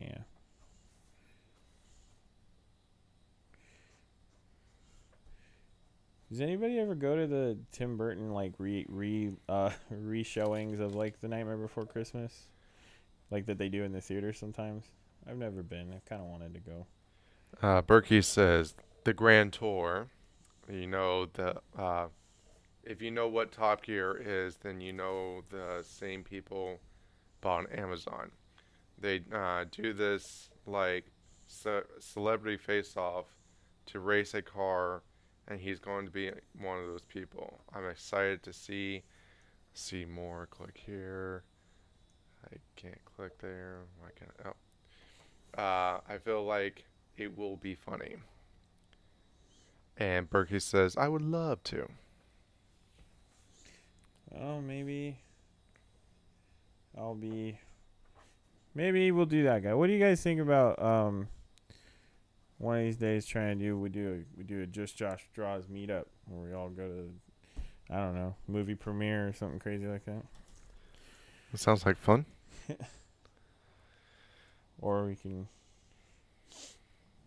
Yeah. Does anybody ever go to the Tim Burton like re re uh re showings of like the Nightmare Before Christmas, like that they do in the theater sometimes? I've never been. I kind of wanted to go. Uh, Berkey says the Grand Tour. You know the uh, if you know what Top Gear is, then you know the same people bought on Amazon. They uh, do this like ce- celebrity face off to race a car, and he's going to be one of those people. I'm excited to see see more. Click here. I can't click there. Why can't? Oh. Uh, I feel like it will be funny. And Berkey says, I would love to. Oh, maybe I'll be. Maybe we'll do that, guy. What do you guys think about um? One of these days, trying to do we do a, we do a just Josh draws meetup where we all go to, I don't know, movie premiere or something crazy like that, It sounds like fun. or we can.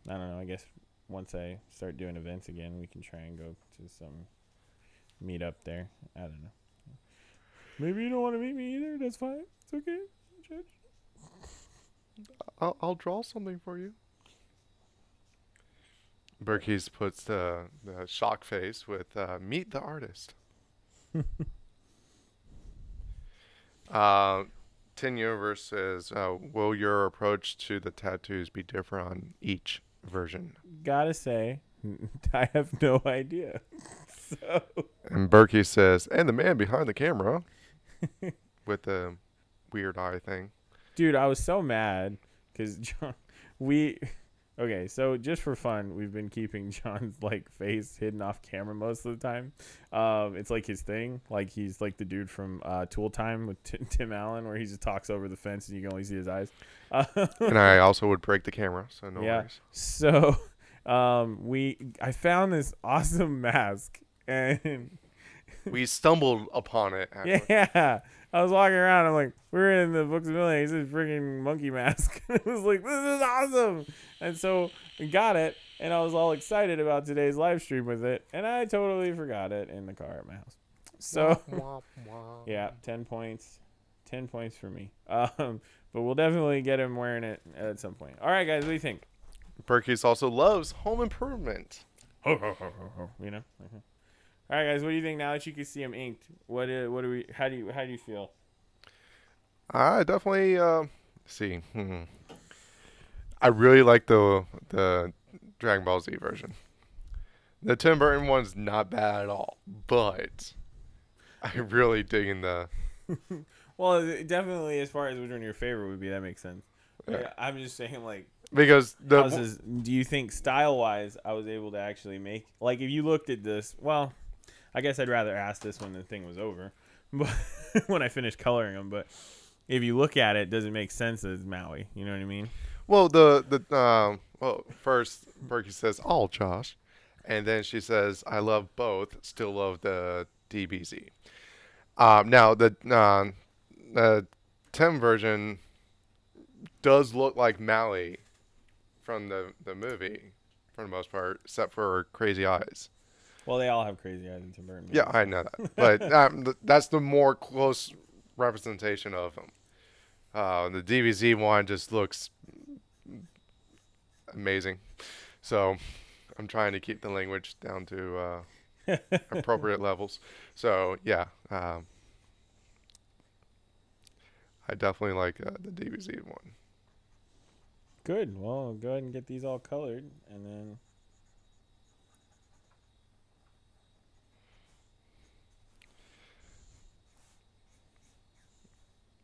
I don't know. I guess once I start doing events again, we can try and go to some meetup there. I don't know. Maybe you don't want to meet me either. That's fine. It's okay. Judge. I'll, I'll draw something for you. Berkey's puts the, the shock face with uh, meet the artist. uh, Tin Universe says, uh, will your approach to the tattoos be different on each version? Gotta say, I have no idea. so And Berkey says, and the man behind the camera with the weird eye thing. dude i was so mad because john we okay so just for fun we've been keeping john's like face hidden off camera most of the time um it's like his thing like he's like the dude from uh tool time with T- tim allen where he just talks over the fence and you can only see his eyes uh, and I also would break the camera, so no Yeah. worries. so um we i found this awesome mask and We stumbled upon it. actually. Yeah. I was walking around. I'm like, we're in the Books a Million. He says freaking monkey mask. it was like, this is awesome. And so we got it. And I was all excited about today's live stream with it. And I totally forgot it in the car at my house. So, yeah, 10 points. 10 points for me. Um, but we'll definitely get him wearing it at some point. All right, guys, what do you think? Berkey's also loves home improvement. You know? Mhm. All right, guys, what do you think now that you can see him inked? What, uh, what do we, how do you, how do you feel? I definitely uh, see. Hmm. I really like the the Dragon Ball Z version. The Tim Burton one's not bad at all, but I really digging the. Well, definitely, as far as which one your favorite would be, that makes sense. Yeah. Yeah, I'm just saying, like, Because the do you think style wise, I was able to actually make like if you looked at this? Well, I guess I'd rather ask this when the thing was over, but when I finished coloring them. But if you look at it, does it make sense as Maui? You know what I mean? well the the um well first Berkey says all Josh, and then she says I love both. Still love the DBZ. Um, now the um the Tim version does look like Maui from the the movie for the most part, except for her crazy eyes. Well, they all have crazy eyes in Tim Burton. Yeah. I know that, but um, that's the more close representation of him. Uh, the DBZ one just looks amazing, so I'm trying to keep the language down to uh, appropriate levels. So yeah, um, I definitely like uh, the DBZ one. Good. Well, go ahead and get these all colored, and then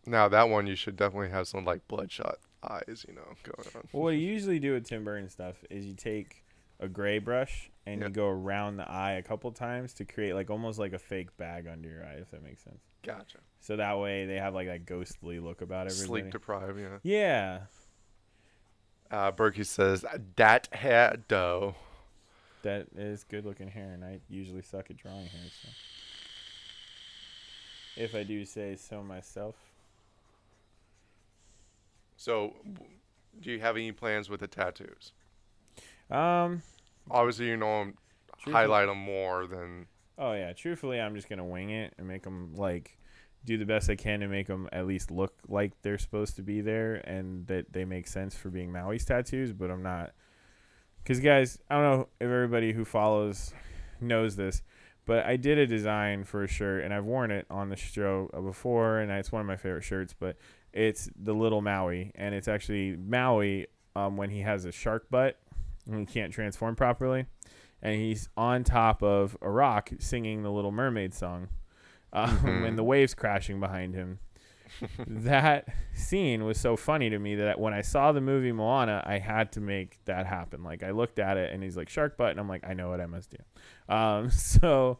Now that one you should definitely have some like bloodshot eyes, you know, going on. Well, what you usually do with Tim Burton stuff is you take a gray brush and Yeah. you go around the eye a couple times to create like almost like a fake bag under your eye, if that makes sense. Gotcha. So that way they have like that ghostly look about everybody. Sleep deprived, yeah. yeah, Uh, Berkey says that hair dough. that is good looking hair, and I usually suck at drawing hair. So, if I do say so myself, So, do you have any plans with the tattoos? um, Obviously, you know highlight them more than Oh yeah, truthfully, I'm just gonna wing it and make them like do the best I can to make them at least look like they're supposed to be there and that they make sense for being Maui's tattoos. But I'm not, because guys, I don't know if everybody who follows knows this, but I did a design for a shirt and I've worn it on the show before, and it's one of my favorite shirts. But it's the little Maui, and it's actually Maui um, when he has a shark butt and he can't transform properly and he's on top of a rock singing the Little Mermaid song, um, Mhm. and the waves crashing behind him. that scene was so funny to me that when I saw the movie Moana, I had to make that happen. Like I looked at it, and he's like shark butt, and I'm like, I know what I must do. Um, so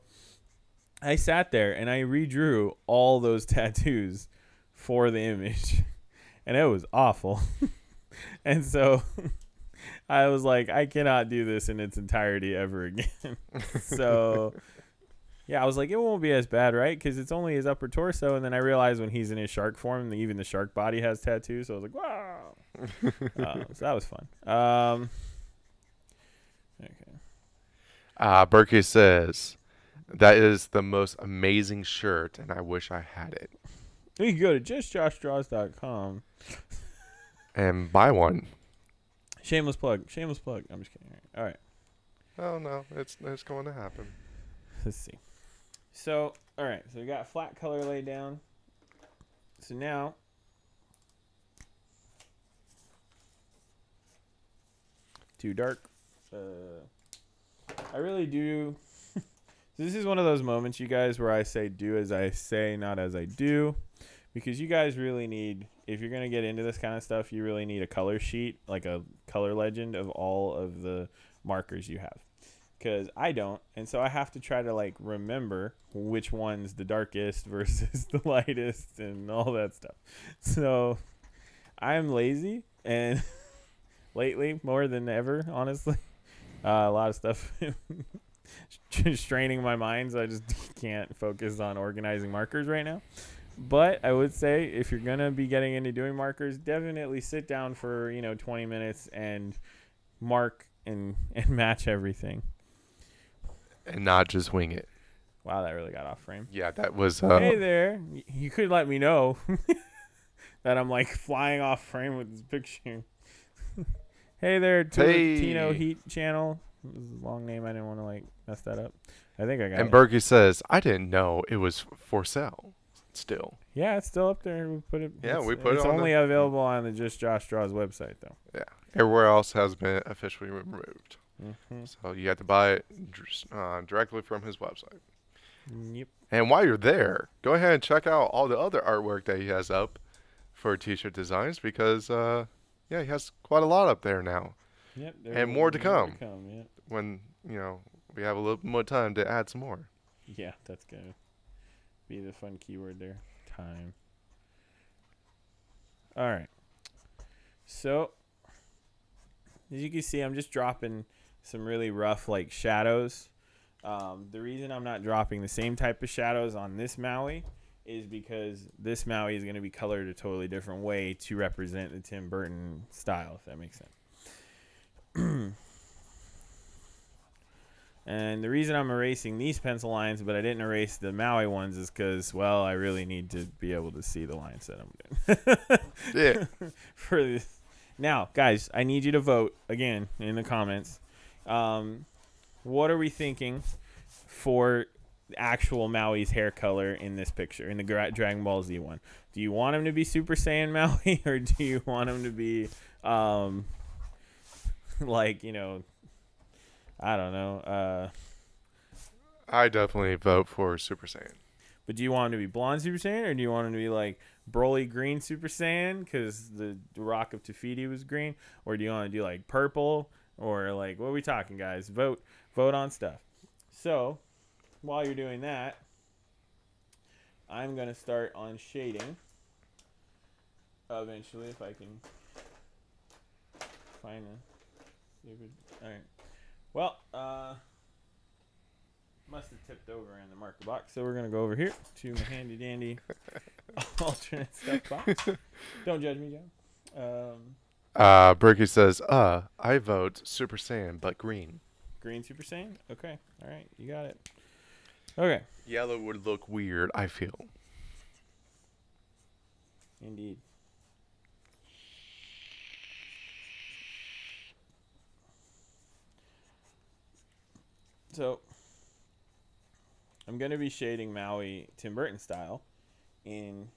I sat there and I redrew all those tattoos for the image, and it was awful. and so I was like, I cannot do this in its entirety ever again. so, yeah, I was like, it won't be as bad, right? Because it's only his upper torso. And then I realized when he's in his shark form, even the shark body has tattoos. So I was like, wow. uh, so that was fun. Um, okay. Uh, Berkey says that is the most amazing shirt, and I wish I had it. You can go to justjoshdraws.com. And buy one. Shameless plug. Shameless plug. I'm just kidding. All right. Oh no, it's it's going to happen. Let's see. So, all right. So we got flat color laid down. So now, too dark. Uh, I really do. This is one of those moments, you guys, where I say do as I say, not as I do, because you guys really need. If you're gonna get into this kind of stuff, you really need a color sheet, like a color legend of all of the markers you have because I don't, and so I have to try to like remember which one's the darkest versus the lightest and all that stuff. So I'm lazy, and lately more than ever, honestly, uh, a lot of stuff straining my mind, so I just can't focus on organizing markers right now. But I would say if you're gonna be getting into doing markers, definitely sit down for you know 20 minutes and mark and and match everything. And not just wing it. Wow, that really got off frame. Yeah, that was. Uh, hey there, you could let me know that I'm like flying off frame with this picture. hey there, to Hey. Tino Heat Channel. This is a long name. I didn't want to like mess that up. I think I got it. and it. Berkey says, "I didn't know it was for sale." Still, yeah, it's still up there. We put it. Yeah, we put it It's on the- only available on the Just Josh Draws website though. yeah. Everywhere else has been officially removed, Mm-hmm. so you have to buy it uh, directly from his website. Yep. And while you're there, go ahead and check out all the other artwork that he has up for t-shirt designs because, uh, yeah, he has quite a lot up there now. Yep. And there's more to come. yeah. When you know we have a little more time to add some more. Yeah, that's gonna be the fun keyword there. Time. All right. So, as you can see, I'm just dropping some really rough like shadows. Um, the reason I'm not dropping the same type of shadows on this Maui is because this Maui is going to be colored a totally different way to represent the Tim Burton style, if that makes sense. And the reason I'm erasing these pencil lines, but I didn't erase the Maui ones, is because, well, I really need to be able to see the lines that I'm doing. Yeah. For this. Now, guys, I need you to vote again in the comments. Um, what are we thinking for actual Maui's hair color in this picture, in the Gra- Dragon Ball Z one? Do you want him to be Super Saiyan Maui, or do you want him to be, um, like, you know, I don't know, uh, I definitely vote for Super Saiyan. But do you want him to be blonde Super Saiyan, or do you want him to be like Broly green Super Saiyan because the Rock of Te Fiti was green, or do you want to do like purple, or like what are we talking, guys? Vote, vote on stuff. So while you're doing that, I'm gonna start on shading. Eventually, if I can find the stupid. All right. Well, uh. Must have tipped over in the marker box, so we're gonna go over here to my handy dandy alternate stuff box. Don't judge me, Joe. Um, Uh, Berkey says, uh, I vote Super Saiyan, but green. green Super Saiyan. Okay, all right, you got it. Okay, Yellow would look weird, I feel. indeed. So, I'm gonna be shading Maui Tim Burton style in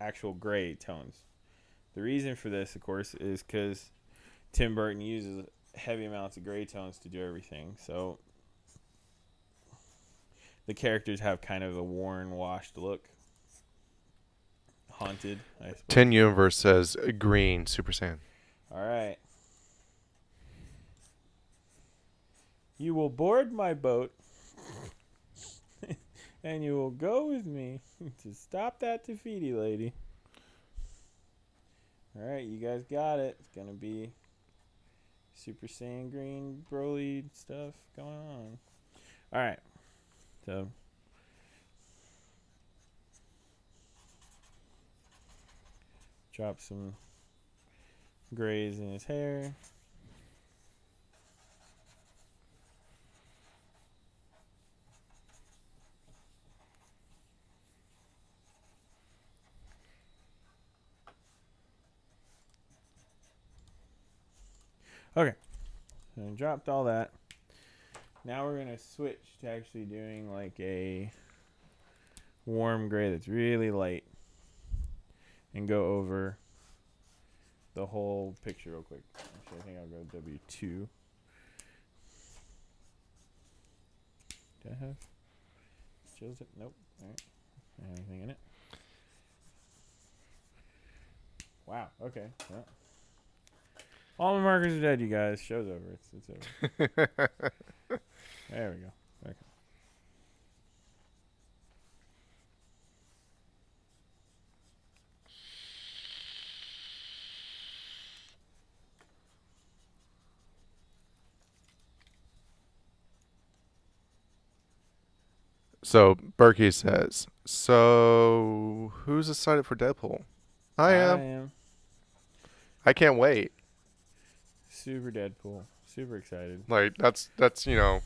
actual gray tones. The reason for this, of course, is because Tim Burton uses heavy amounts of gray tones to do everything. So the characters have kind of a worn, washed look. Haunted, I suppose. Ten Universe says green Super Saiyan. All right. You will board my boat and you will go with me to stop that Te Fiti lady. All right, you guys got it. It's going to be Super Saiyan Green Broly stuff going on. All right. So drop some grays in his hair. Okay, so I dropped all that. Now we're gonna switch to actually doing like a warm gray that's really light, and go over the whole picture real quick. Actually, I think I'll go W two. Do I have chills? It? Nope. All right. Anything in it? Wow. Okay. Well. All my markers are dead, you guys. Show's over. It's it's over. There we go. Okay. So Berkey says, so who's excited for Deadpool? I am. I am I can't wait. Super Deadpool. Super excited. Like that's that's you know,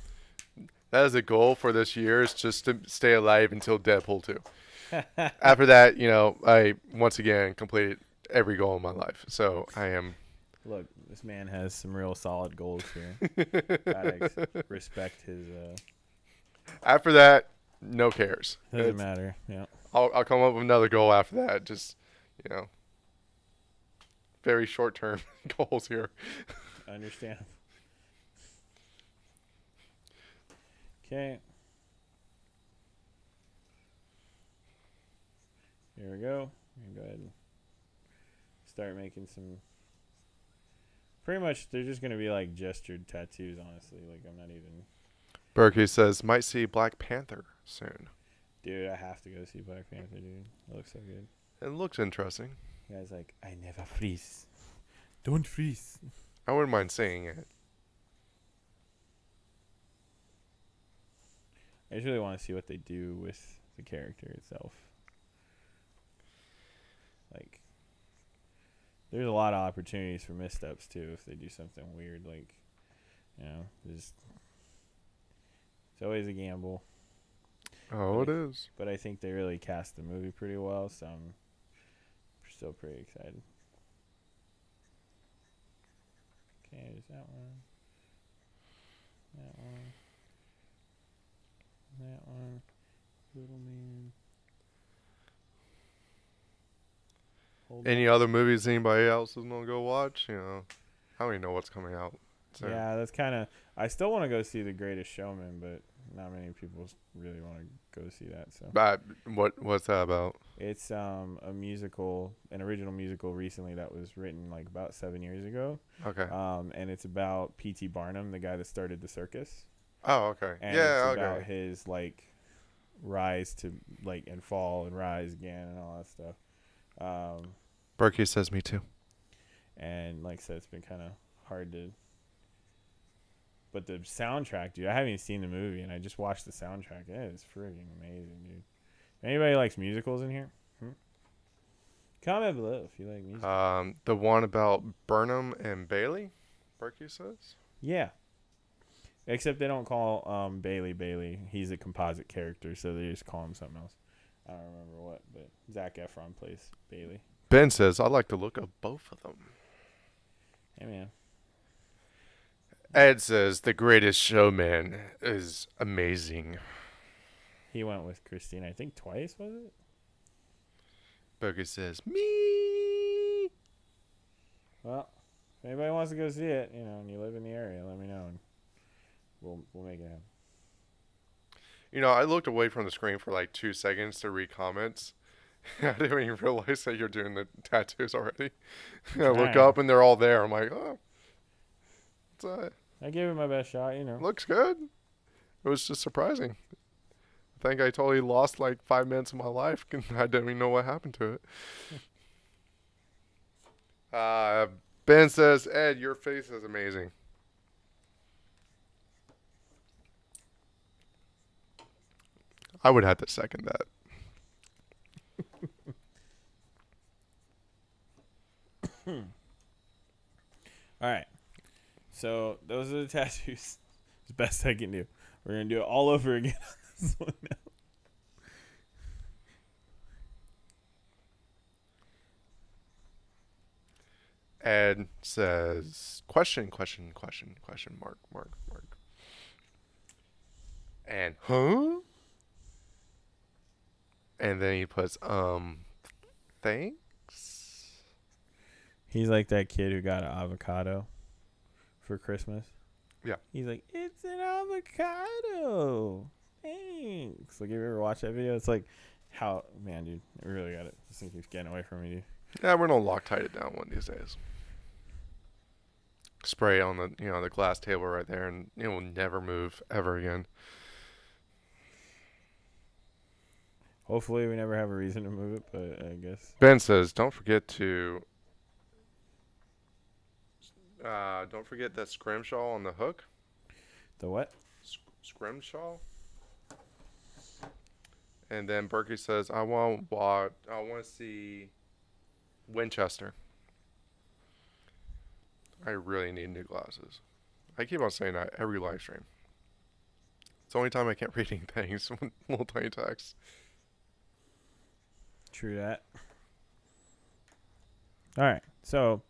that is a goal for this year is just to stay alive until Deadpool two. After that, you know, I once again completed every goal in my life. So I am. Look, this man has some real solid goals here. Gotta ex- respect his. Uh, After that, no cares. doesn't It's- matter. Yeah. I'll I'll come up with another goal after that. Just you know, very short term goals here. I understand. Okay. Here we go. Go ahead and start making some. Pretty much, they're just gonna be like gestured tattoos. Honestly, like I'm not even. Berkey says might see Black Panther soon. Dude, I have to go see Black Panther, dude. It looks so good. It looks interesting. The guy's like, I never freeze. Don't freeze. I wouldn't mind saying it. I just really want to see what they do with the character itself. Like, there's a lot of opportunities for missteps too if they do something weird, like, you know, just It's always a gamble, Oh, it is. but I think they really cast the movie pretty well, so I'm still pretty excited. Okay, there's that one. That one. That one. Little man. Hold Any on. other movies anybody else is gonna go watch? You know, I don't even know what's coming out. So, Yeah, that's kind of. I still want to go see The Greatest Showman, but not many people really want to go see that. So But what what's that about? It's um a musical, an original musical recently that was written like about seven years ago. Okay. Um, and it's about P.T. Barnum, the guy that started the circus, Oh, okay. and yeah, it's about his like rise to like and fall and rise again and all that stuff. Um, Berkey says me too. and like I said, it's been kind of hard to. But the soundtrack, dude, I haven't even seen the movie, and I just watched the soundtrack. It is friggin' amazing, dude. Anybody likes musicals in here? Hmm? Comment below if you like musicals. Um, the one about Barnum and Bailey. Berkey says. yeah. Except they don't call um, Bailey Bailey. He's a composite character, so they just call him something else. I don't remember what, but Zac Efron plays Bailey. Ben says I like the look of both of them. Hey man, Ed says the Greatest Showman is amazing. He went with Christine. I think twice was it? Berkey says me. Well, if anybody wants to go see it, you know, and you live in the area, let me know, and we'll we'll make it happen. You know, I looked away from the screen for like two seconds to read comments. I didn't even realize that you're doing the tattoos already. I look up and they're all there. I'm like, oh, it's, I gave it my best shot, you know. looks good. It was just surprising. I think I totally lost like five minutes of my life. and I didn't even know what happened to it. Uh, ben says, Ed, your face is amazing. I would have to second that. All right. So those are the tattoos. It's the best I can do. We're gonna do it all over again this one. Ed says, question, question, question, question, mark, mark, mark. And, huh? And then he puts, um, thanks? He's like that kid who got an avocado for Christmas. Yeah. He's like, it's an avocado. Thanks. Like, have you ever watched that video? It's like, how, man, dude, I really got it. This thing keeps getting away from me, dude. Yeah, we're gonna Loctite it down one of these days. Spray on the, you know, the glass table right there and it will never move ever again. Hopefully, we never have a reason to move it, but I guess. Ben says, don't forget to, uh, don't forget that scrimshaw on the hook. The what? Sc- Scrimshaw. And then Berkey says, "I want what? I want to see Winchester. I really need new glasses. I keep on saying that every live stream. It's the only time I can't read anything. little tiny text. True that. All right. So,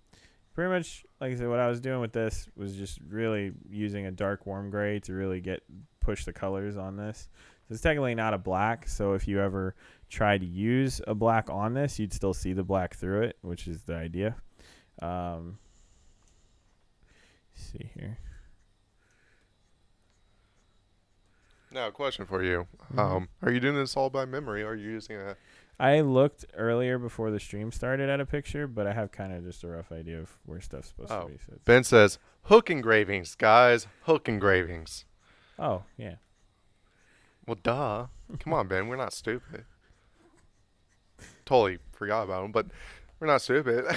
pretty much, like I said, what I was doing with this was just really using a dark warm gray to really get push the colors on this. So it's technically not a black. So if you ever try to use a black on this, you'd still see the black through it, which is the idea. Um, let's see here. Now, a question for you: um, Are you doing this all by memory? Or are you using a? I looked earlier before the stream started at a picture, but I have kind of just a rough idea of where stuff's supposed Oh. to be. So Ben says, "Hook engravings, guys. Hook engravings." oh yeah. Well, duh. Come on, Ben. We're not stupid. Totally forgot about them, but we're not stupid.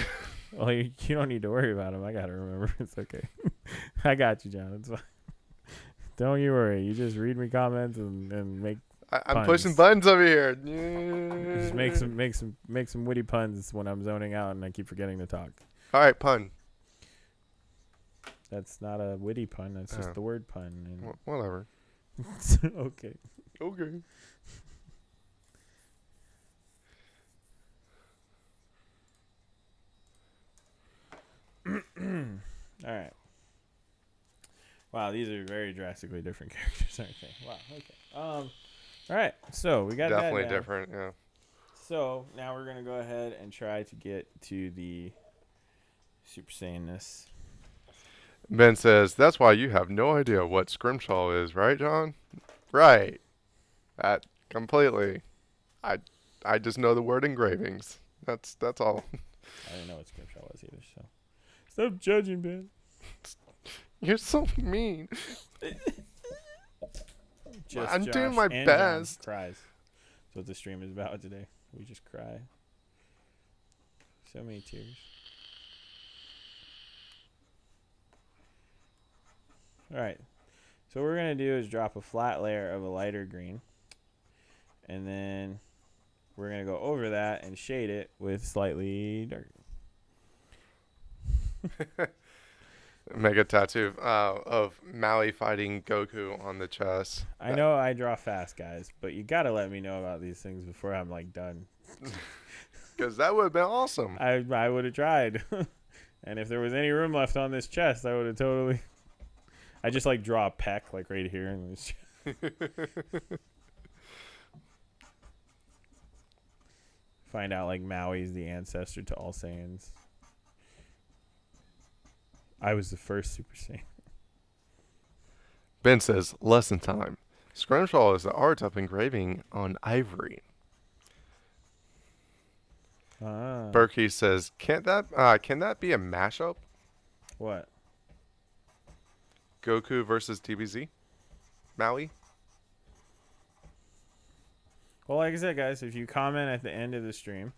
Well, you, you don't need to worry about him. I gotta remember. It's okay. I got you, John. It's fine. Don't you worry. You just read me comments and, and make I, I'm pushing buttons over here. just make some make some make some witty puns when I'm zoning out and I keep forgetting to talk. All right, pun. That's not a witty pun. That's just Oh. the word pun. And Wh- Whatever. okay. Okay. All right. Wow, these are very drastically different characters, aren't they? Wow. Okay. Um. All right. So we got Definitely down. different. Yeah. So now we're gonna go ahead and try to get to the Super Saiyanness. Ben says that's why you have no idea what scrimshaw is, right, John? Right. That completely. I I just know the word engravings. That's that's all. I didn't know what Scrimshaw was either. So stop judging, Ben. You're so mean. Just I'm doing my and John best. Cries. That's what the stream is about today. We just cry. So many tears. All right. So what we're gonna do is drop a flat layer of a lighter green, and then we're gonna go over that and shade it with slightly darker. Mega tattoo uh, of Maui fighting Goku on the chest. I know I draw fast, guys, but you gotta let me know about these things before I'm like done. Because that would have been awesome. I I would have tried, and if there was any room left on this chest, I would have totally. I just like draw a peck like right here, and it's find out like Maui's the ancestor to all Saiyans. I was the first Super Saiyan. Ben says, lesson time. Scrimshaw is the art of engraving on ivory. Ah, Berkey says, can't that uh, can that be a mashup? what? Goku versus DBZ? Maui? Well, like I said, guys, if you comment at the end of the stream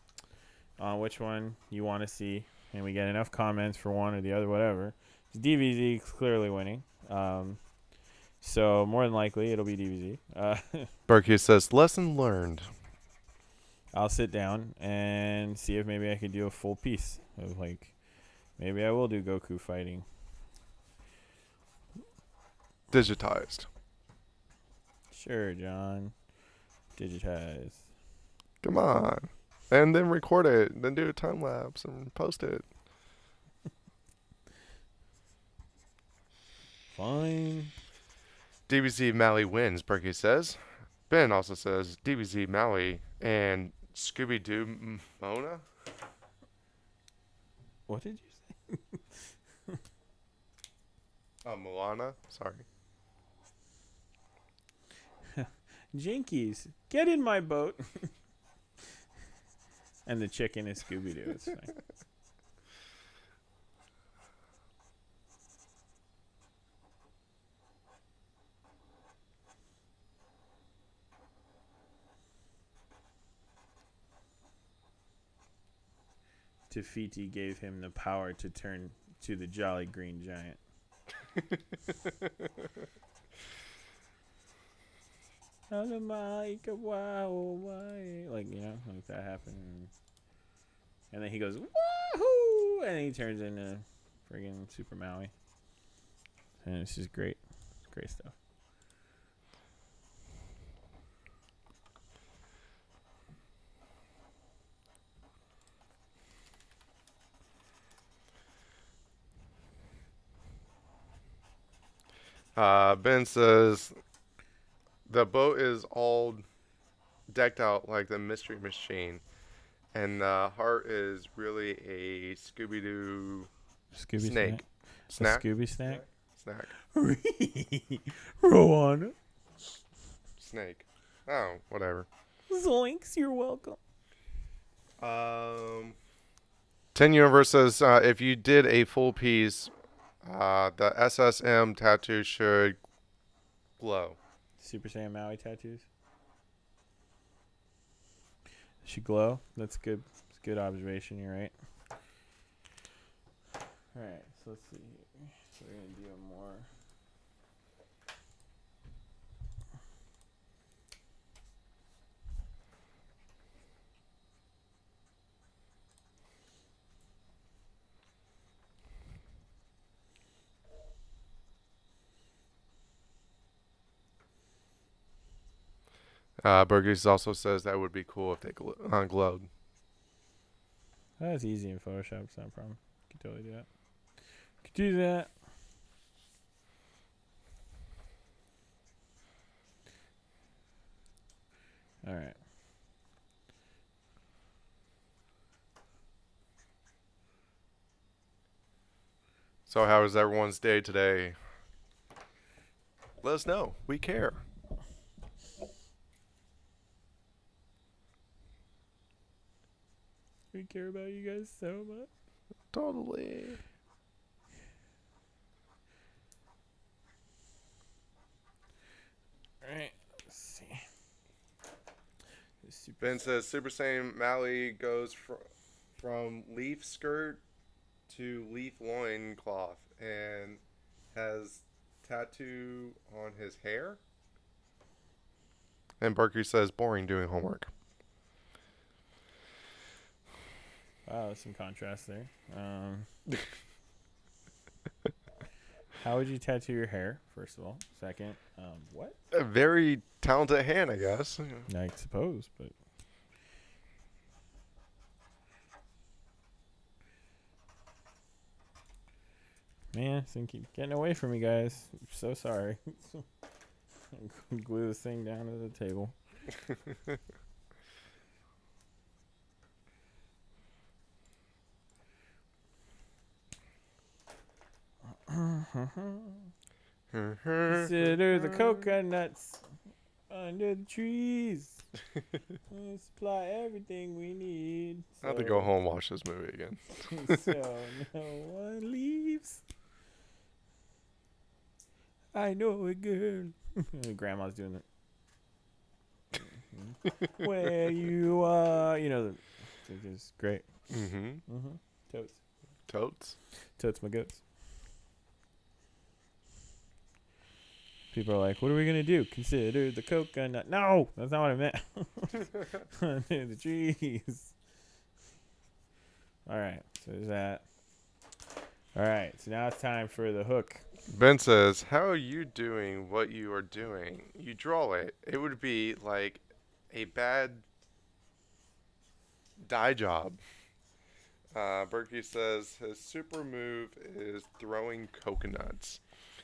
on which one you want to see, and we get enough comments for one or the other, whatever, is clearly winning. Um, so more than likely, it'll be DBZ. Uh, Berkey says, lesson learned. I'll sit down and see if maybe I could do a full piece of like, maybe I will do Goku fighting. Digitized. Sure, John. Digitize. Come on. And then record it. Then do a time lapse and post it. Fine. DBZ Maui wins, Berkey says. Ben also says DBZ Maui and Scooby Doo Mona. What did you say? Uh, Moana. Sorry. Jinkies, get in my boat. and the chicken is Scooby Doo. It's fine. Te Fiti gave him the power to turn to the Jolly Green Giant. Like you know, like that happened, and then he goes wahoo, and he turns into friggin' Super Maui, and it's just great, great stuff. Uh, ben says the boat is all decked out like the Mystery Machine, and the heart is really a Scooby Doo Scooby snake. snack, Snack? A Scooby snack. Snack. Rowan, Snake. Oh, whatever. Zoinks, you're welcome. Um, Ten Universe says uh, if you did a full piece, uh, the SSM tattoo should glow. Super Saiyan Maui tattoos. Should glow. That's good. It's good observation. You're right. All right. So let's see. Here. So we're gonna do a more. Uh, Burgess also says that would be cool if they gl- uh, glowed. That's easy in Photoshop. It's not a problem. You can totally do that. Could do that. All right. So, how was everyone's day today? Let us know. We care. We care about you guys so much. Totally. All right. Let's see. Super- Ben says Super Saiyan Mally goes fr- from leaf skirt to leaf loin cloth and has tattoo on his hair. And Berkey says boring doing homework. Wow, there's some contrast there. Um, how would you tattoo your hair? First of all. Second, um, what? A very talented hand, I guess. I suppose, but man, this thing keep getting away from me, guys. I'm so sorry. Glue this thing down to the table. Consider the coconuts under the trees. we supply everything we need. I have to go home and watch this movie again. so no one leaves. I know a girl. Grandma's doing it. Mhm. Where you are, you know, the, it's great. Mm-hmm. Mm-hmm. Totes, Totes. totes my goats. People are like, "What are we gonna do? Consider the coconut." No, that's not what I meant. Under the trees. All right, so there's that. All right, so now it's time for the hook. Ben says, "How are you doing what you are doing? You draw it. It would be like a bad dye job." Uh, Berkey says his super move is throwing coconuts,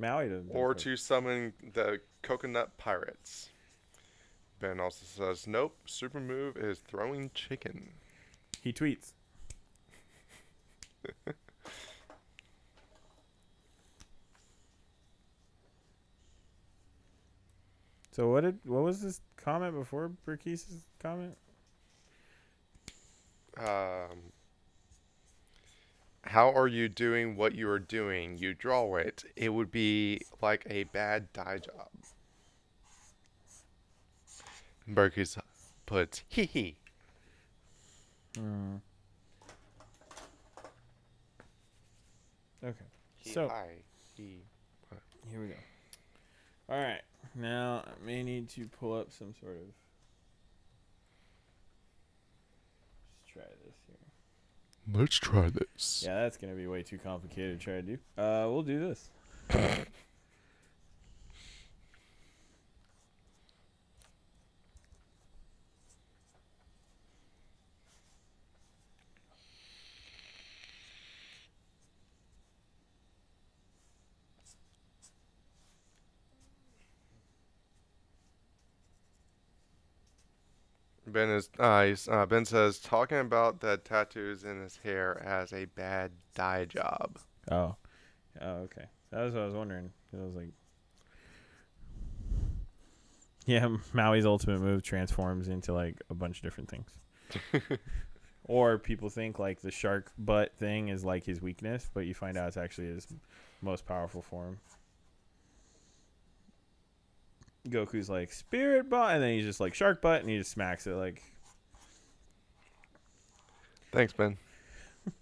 Maui doesn't. or to summon the coconut pirates. Ben also says, "Nope. Super move is throwing chicken." He tweets. so what did what was this comment before Burkese's comment? Um, how are you doing what you are doing? You draw it. It would be like a bad dye job. Berkey's puts hee hee. Mm. Okay, He So- he. here we go. All right, now I may need to pull up some sort of. Let's try this here. Let's try this. Yeah, that's gonna be way too complicated to try to do. Uh, we'll do this. Ben is uh, uh, Ben says talking about the tattoos in his hair as a bad dye job. Oh, oh, okay. That was what I was wondering. I was like, yeah, Maui's ultimate move transforms into like a bunch of different things. or people think like the shark butt thing is like his weakness, but you find out it's actually his most powerful form. Goku's like spirit butt, and then he's just like shark butt, and he just smacks it like Thanks, Ben.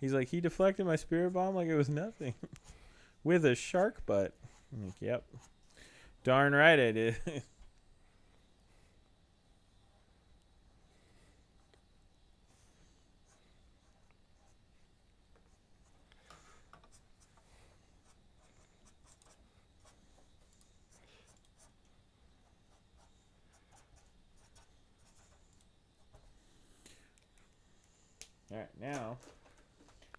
He's like, he deflected my spirit bomb like it was nothing. With a shark butt. I'm like, yep. Darn right I did. All right, now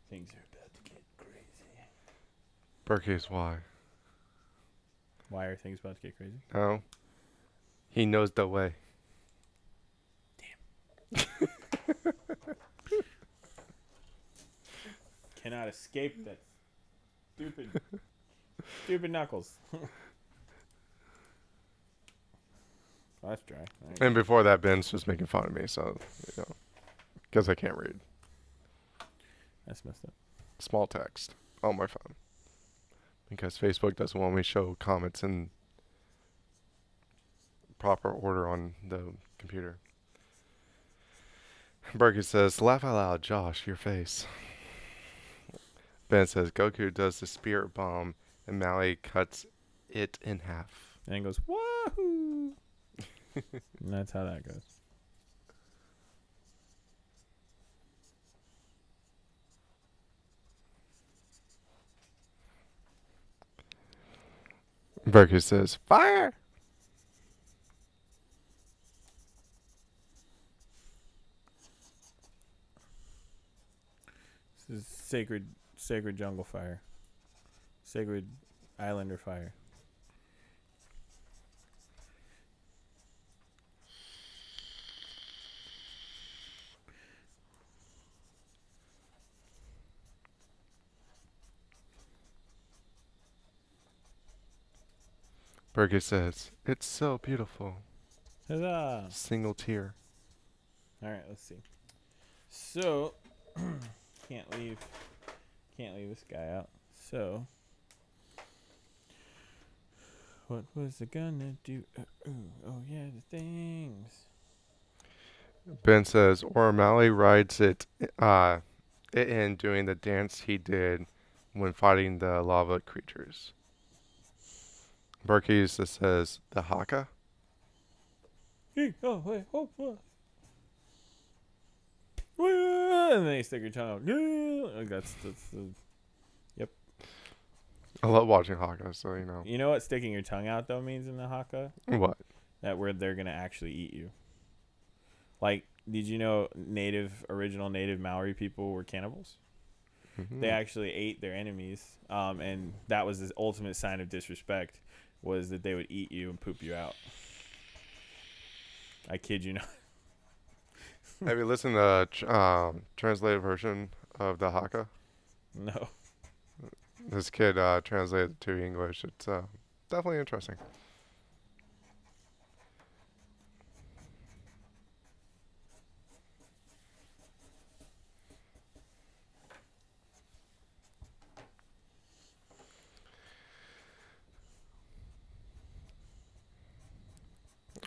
things are about to get crazy. Berkey's why? Why are things about to get crazy? No. He knows the way. Damn. Cannot escape that stupid, stupid knuckles. Oh, that's dry. Right. And before that, Ben's just making fun of me, so, you know, because I can't read That's messed up. small text on my phone. Because Facebook doesn't want me to show comments in proper order on the computer. Berkey says, laugh out loud, Josh, your face. Ben says, Goku does the spirit bomb and Mally cuts it in half. And goes wahoo. and that's how that goes. Berkey says, fire! This is sacred, sacred jungle fire. Sacred islander fire. Berkey says, it's so beautiful. Huzzah! Single tear. All right, let's see. So, can't leave, can't leave this guy out. So, what was it gonna do? Uh, ooh, oh yeah, the things. Ben says, or O'Malley rides it, uh, it in doing the dance he did when fighting the lava creatures. Berkey just says, the Haka? Oh, oh, oh. And then you stick your tongue out. Like That's that's the. I love watching Haka, so you know. You know what sticking your tongue out though means in the haka? What? That where they're gonna actually eat you. Like, did you know native, original native Maori people were cannibals? They Mhm. actually ate their enemies, um, and that was the ultimate sign of disrespect, was that they would eat you and poop you out. I kid you not. Have you listened to tr- um, translated version of the Haka? No. This kid uh, translated it to English. It's uh, definitely interesting.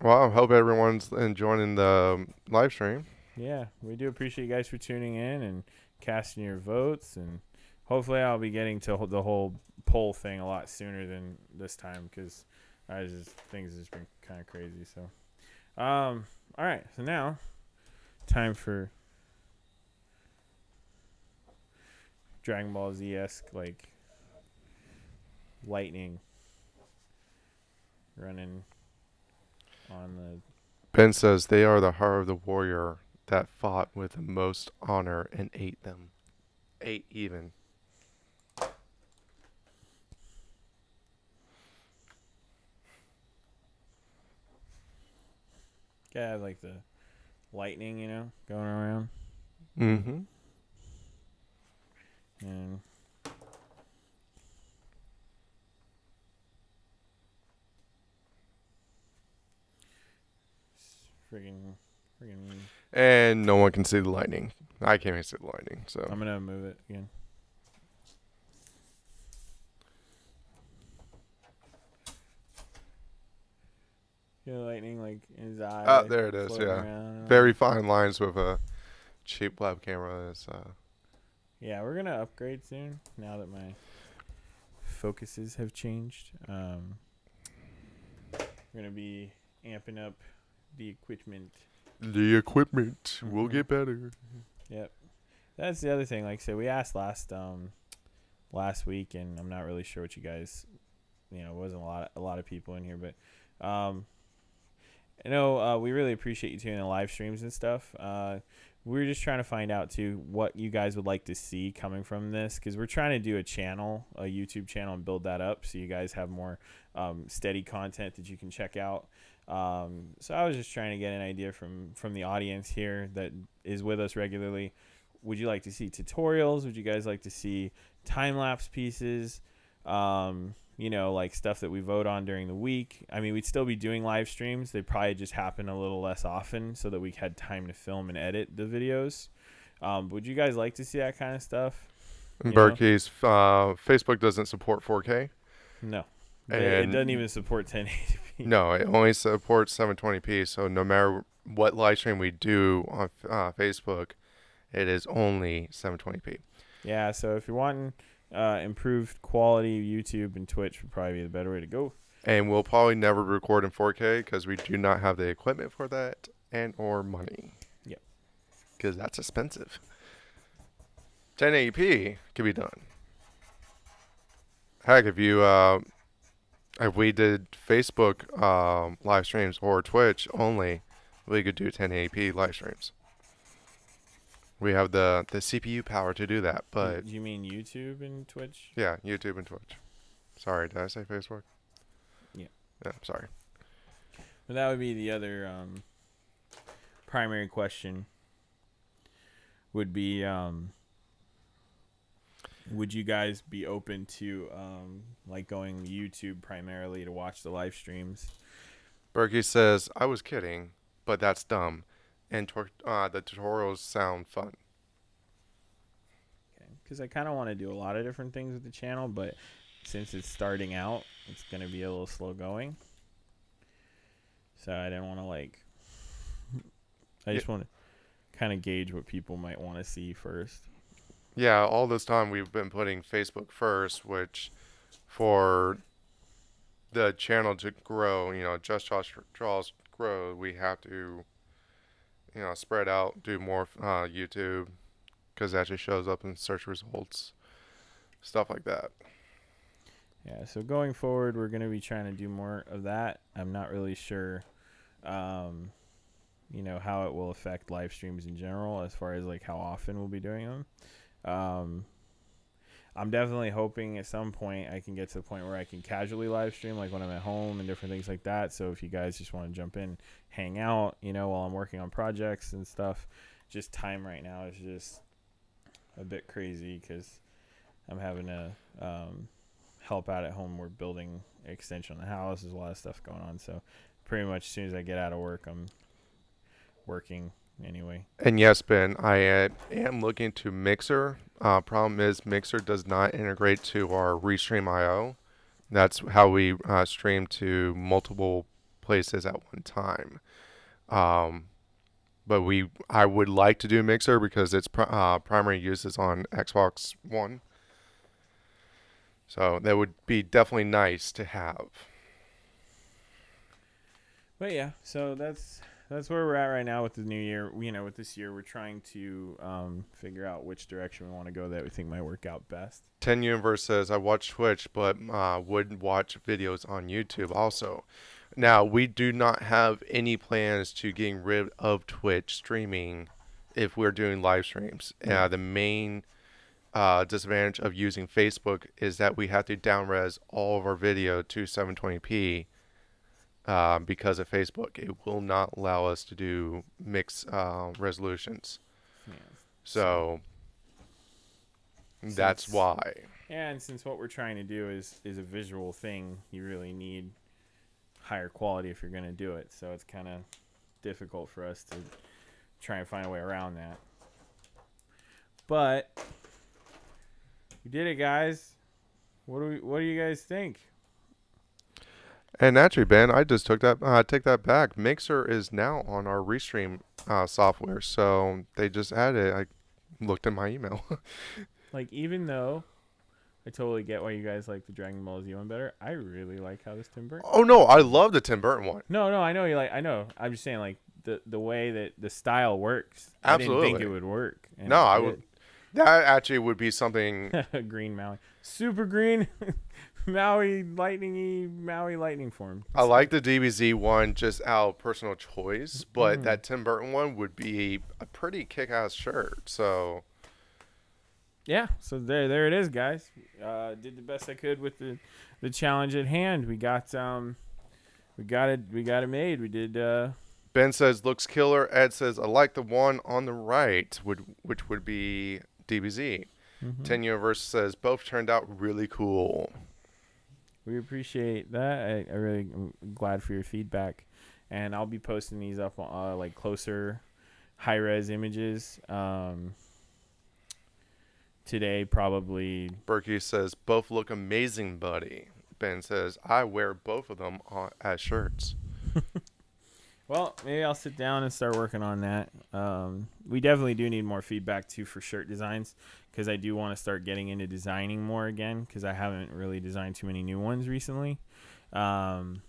Well, I hope everyone's enjoying the um, live stream. Yeah, we do appreciate you guys for tuning in and casting your votes, and hopefully I'll be getting to the whole poll thing a lot sooner than this time because I just things have just been kind of crazy. So, um, all right, so now time for Dragon Ball Z esque like lightning running on the Ben says they are the heart of the warrior that fought with the most honor and ate them. Ate even. Gotta like the lightning, you know, going around. Mm-hmm. And friggin' friggin' And no one can see the lightning. I can't even see the lightning. So I'm gonna move it again. Yeah, lightning like in his eye. Ah, like, there it is, yeah. around. very fine lines with a cheap web camera. Is uh, Yeah, we're gonna upgrade soon. Now that my focuses have changed, um, we're gonna be amping up the equipment. the equipment will get better. Yep, that's the other thing. Like I said, we asked last um last week, and I'm not really sure what you guys, you know, wasn't a lot of, a lot of people in here, but um, I know uh, we really appreciate you tuning in live streams and stuff. Uh, we're just trying to find out too what you guys would like to see coming from this because we're trying to do a channel, a YouTube channel, and build that up so you guys have more um, steady content that you can check out. Um, so I was just trying to get an idea from from the audience here that is with us regularly. Would you like to see tutorials? Would you guys like to see time lapse pieces? Um, you know, like stuff that we vote on during the week. I mean, we'd still be doing live streams. They probably just happen a little less often so that we had time to film and edit the videos. Um, would you guys like to see that kind of stuff? In? Berkey's uh, Facebook doesn't support 4K. No. It doesn't even support 1080p. No, it only supports 720p. So no matter what live stream we do on uh, Facebook, it is only 720p. Yeah, so if you're wanting uh, improved quality, YouTube and Twitch would probably be the better way to go. And we'll probably never record in 4K because we do not have the equipment for that and or money. Yep. Because that's expensive. 1080p can be done. Heck, if you uh, if we did Facebook um, live streams or Twitch only, we could do 1080p live streams. We have the the CPU power to do that, but you mean YouTube and Twitch? yeah, YouTube and Twitch. Sorry, did I say Facebook? Yeah. Yeah, sorry. But that would be the other um, primary question. Would be, um, would you guys be open to um, like going YouTube primarily to watch the live streams? Berkey says, I was kidding, but that's dumb. And tor- uh, the tutorials sound fun. Because I kind of want to do a lot of different things with the channel, but since it's starting out, it's gonna be a little slow going. So I didn't want to like. I just want to kind of gauge what people might want to see first. Yeah, all this time we've been putting Facebook first, which for the channel to grow, you know, Just Draws, Draws grow, we have to, you know, spread out, do more uh, YouTube, because that just shows up in search results, stuff like that. Yeah, so going forward, we're going to be trying to do more of that. I'm not really sure, um, you know, how it will affect live streams in general, as far as like how often we'll be doing them. Um, I'm definitely hoping at some point I can get to the point where I can casually live stream, like when I'm at home and different things like that. So if you guys just want to jump in, hang out, you know, while I'm working on projects and stuff, just time right now is just a bit crazy because I'm having to um, help out at home. We're building extension on the house. There's a lot of stuff going on. So pretty much as soon as I get out of work, I'm working anyway. And yes, Ben, I uh, am looking to Mixer. Uh, problem is, Mixer does not integrate to our Restream IO. That's how we uh, stream to multiple places at one time. Um, but we, I would like to do Mixer because its pri- uh, primary use is on Xbox One. So that would be definitely nice to have. But yeah, so that's that's where we're at right now with the new year. You know, with this year, we're trying to um, figure out which direction we want to go that we think might work out best. 10 Universe says, I watch Twitch, but uh, would watch videos on YouTube also. Now, we do not have any plans to getting rid of Twitch streaming if we're doing live streams. Uh, the main uh, disadvantage of using Facebook is that we have to downres all of our video to 720p uh, because of Facebook. It will not allow us to do mixed uh, resolutions. Yeah. So that's why. Yeah, and since what we're trying to do is is a visual thing, you really need higher quality if you're going to do it. So it's kind of difficult for us to try and find a way around that. But we did it, guys. What do we? What do you guys think? And actually, Ben, I just took that uh, take that back. Mixer is now on our Restream uh, software, so they just added. it. I looked in my email. Like, even though I totally get why you guys like the Dragon Ball Z one better, I really like how this Tim Burton. oh no, I love the Tim Burton one. No, no, I know you like. I know. I'm just saying, like the the way that the style works. I didn't think Absolutely. it would work. No, I would. That actually would be something. green Maui, super green. Maui lightningy Maui lightning form. I like the DBZ one just out of personal choice, but Mhm. that Tim Burton one would be a pretty kick-ass shirt. So Yeah, so there there it is, guys. Uh, did the best I could with the the challenge at hand. We got um we got it we got it made. We did uh Ben says looks killer. Ed says I like the one on the right, would which would be DBZ. mhm. Ten Universe says both turned out really cool. We appreciate that. I, I really am glad for your feedback, and I'll be posting these up on uh, like closer, high res images. Um, today probably. Berkey says both look amazing, buddy. Ben says I wear both of them on, as shirts. Well, maybe I'll sit down and start working on that. Um, we definitely do need more feedback too for shirt designs because I do want to start getting into designing more again because I haven't really designed too many new ones recently. Um,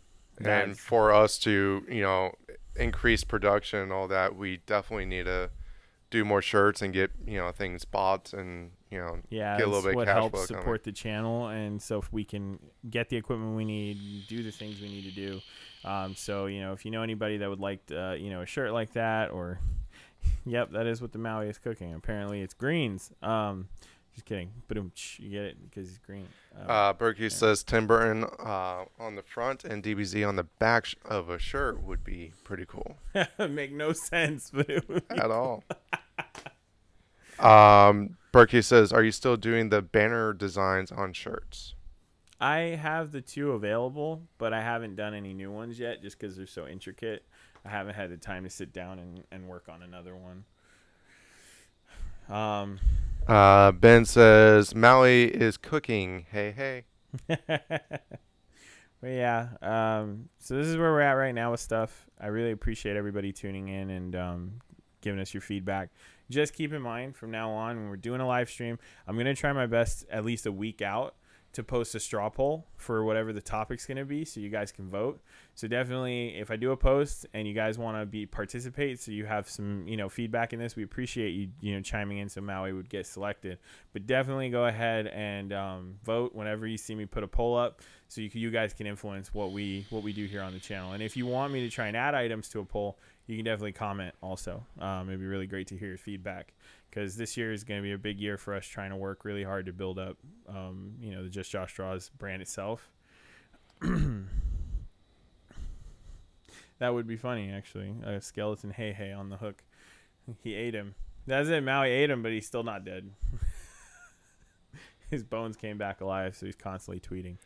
And for us to, you know, increase production and all that, we definitely need to do more shirts and get, you know, things bought and, you know, yeah, get a little bit what cash helps support the channel, and so if we can get the equipment we need, do the things we need to do. Um, so you know, if you know anybody that would like, uh, you know, a shirt like that, or yep, that is what the Maui is cooking. Apparently, it's greens. Um, just kidding. But you get it because it's green. Um, Uh, Berkey says Tim Burton uh, on the front and DBZ on the back sh- of a shirt would be pretty cool make no sense, but it would be at all. um, Berkey says, "Are you still doing the banner designs on shirts?" I have the two available, but I haven't done any new ones yet just because they're so intricate. I haven't had the time to sit down and, and work on another one. Um, Uh, ben says Maui is cooking. Hey, hey. but yeah, um, so this is where we're at right now with stuff. I really appreciate everybody tuning in and um, giving us your feedback. Just keep in mind from now on when we're doing a live stream, I'm gonna try my best at least a week out to post a straw poll for whatever the topic's going to be so you guys can vote. So definitely if I do a post and you guys want to be participate so you have some, you know, feedback in this, we appreciate you, you know, chiming in so Maui would get selected. But definitely go ahead and um, vote whenever you see me put a poll up so you, you guys can influence what we what we do here on the channel. And if you want me to try and add items to a poll, you can definitely comment also. Um, it'd be really great to hear your feedback because this year is going to be a big year for us trying to work really hard to build up, um, you know, the Just Josh Draws brand itself. that would be funny, actually. A skeleton, hey, hey, on the hook. He ate him. That's it. Maui ate him, but he's still not dead. His bones came back alive, so he's constantly tweeting.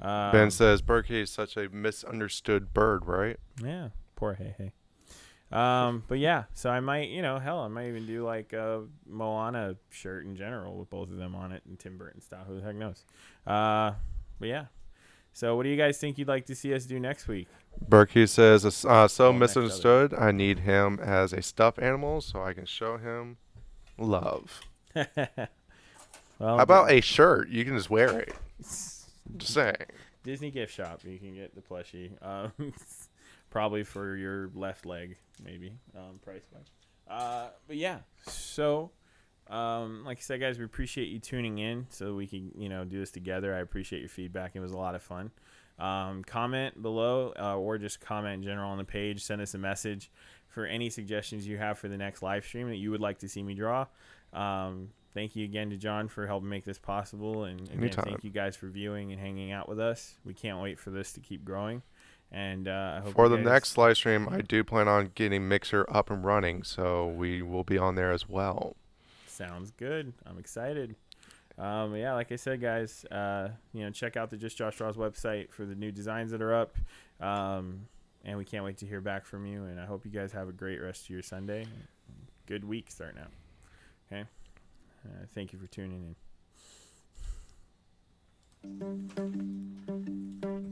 Um, ben says Berkey is such a misunderstood bird, right? Yeah, poor Hei Hei. Um, but yeah, so I might, you know, hell, I might even do like a Moana shirt in general with both of them on it and Tim Burton style. Who the heck knows? Uh, but yeah. So what do you guys think you'd like to see us do next week? Berkey says, uh, so Oh, misunderstood. I need him as a stuffed animal so I can show him love. well, How about a shirt? You can just wear it. Just saying. Disney gift shop? You can get the plushie. Um, probably for your left leg, maybe um, price wise. Uh, but yeah, so um, like I said, guys, we appreciate you tuning in so we can you know do this together. I appreciate your feedback. It was a lot of fun. Um, comment below uh, or just comment in general on the page. Send us a message for any suggestions you have for the next live stream that you would like to see me draw. Um, thank you again to John for helping make this possible, and again, thank you guys for viewing and hanging out with us. We can't wait for this to keep growing. And uh, I hope For the guys- next live stream, I do plan on getting Mixer up and running, so we will be on there as well. Sounds good. I'm excited. Um, yeah, like I said, guys, uh, you know, check out the Just Josh Draws website for the new designs that are up. Um, and we can't wait to hear back from you. And I hope you guys have a great rest of your Sunday. Good week starting out. Okay. Uh, thank you for tuning in.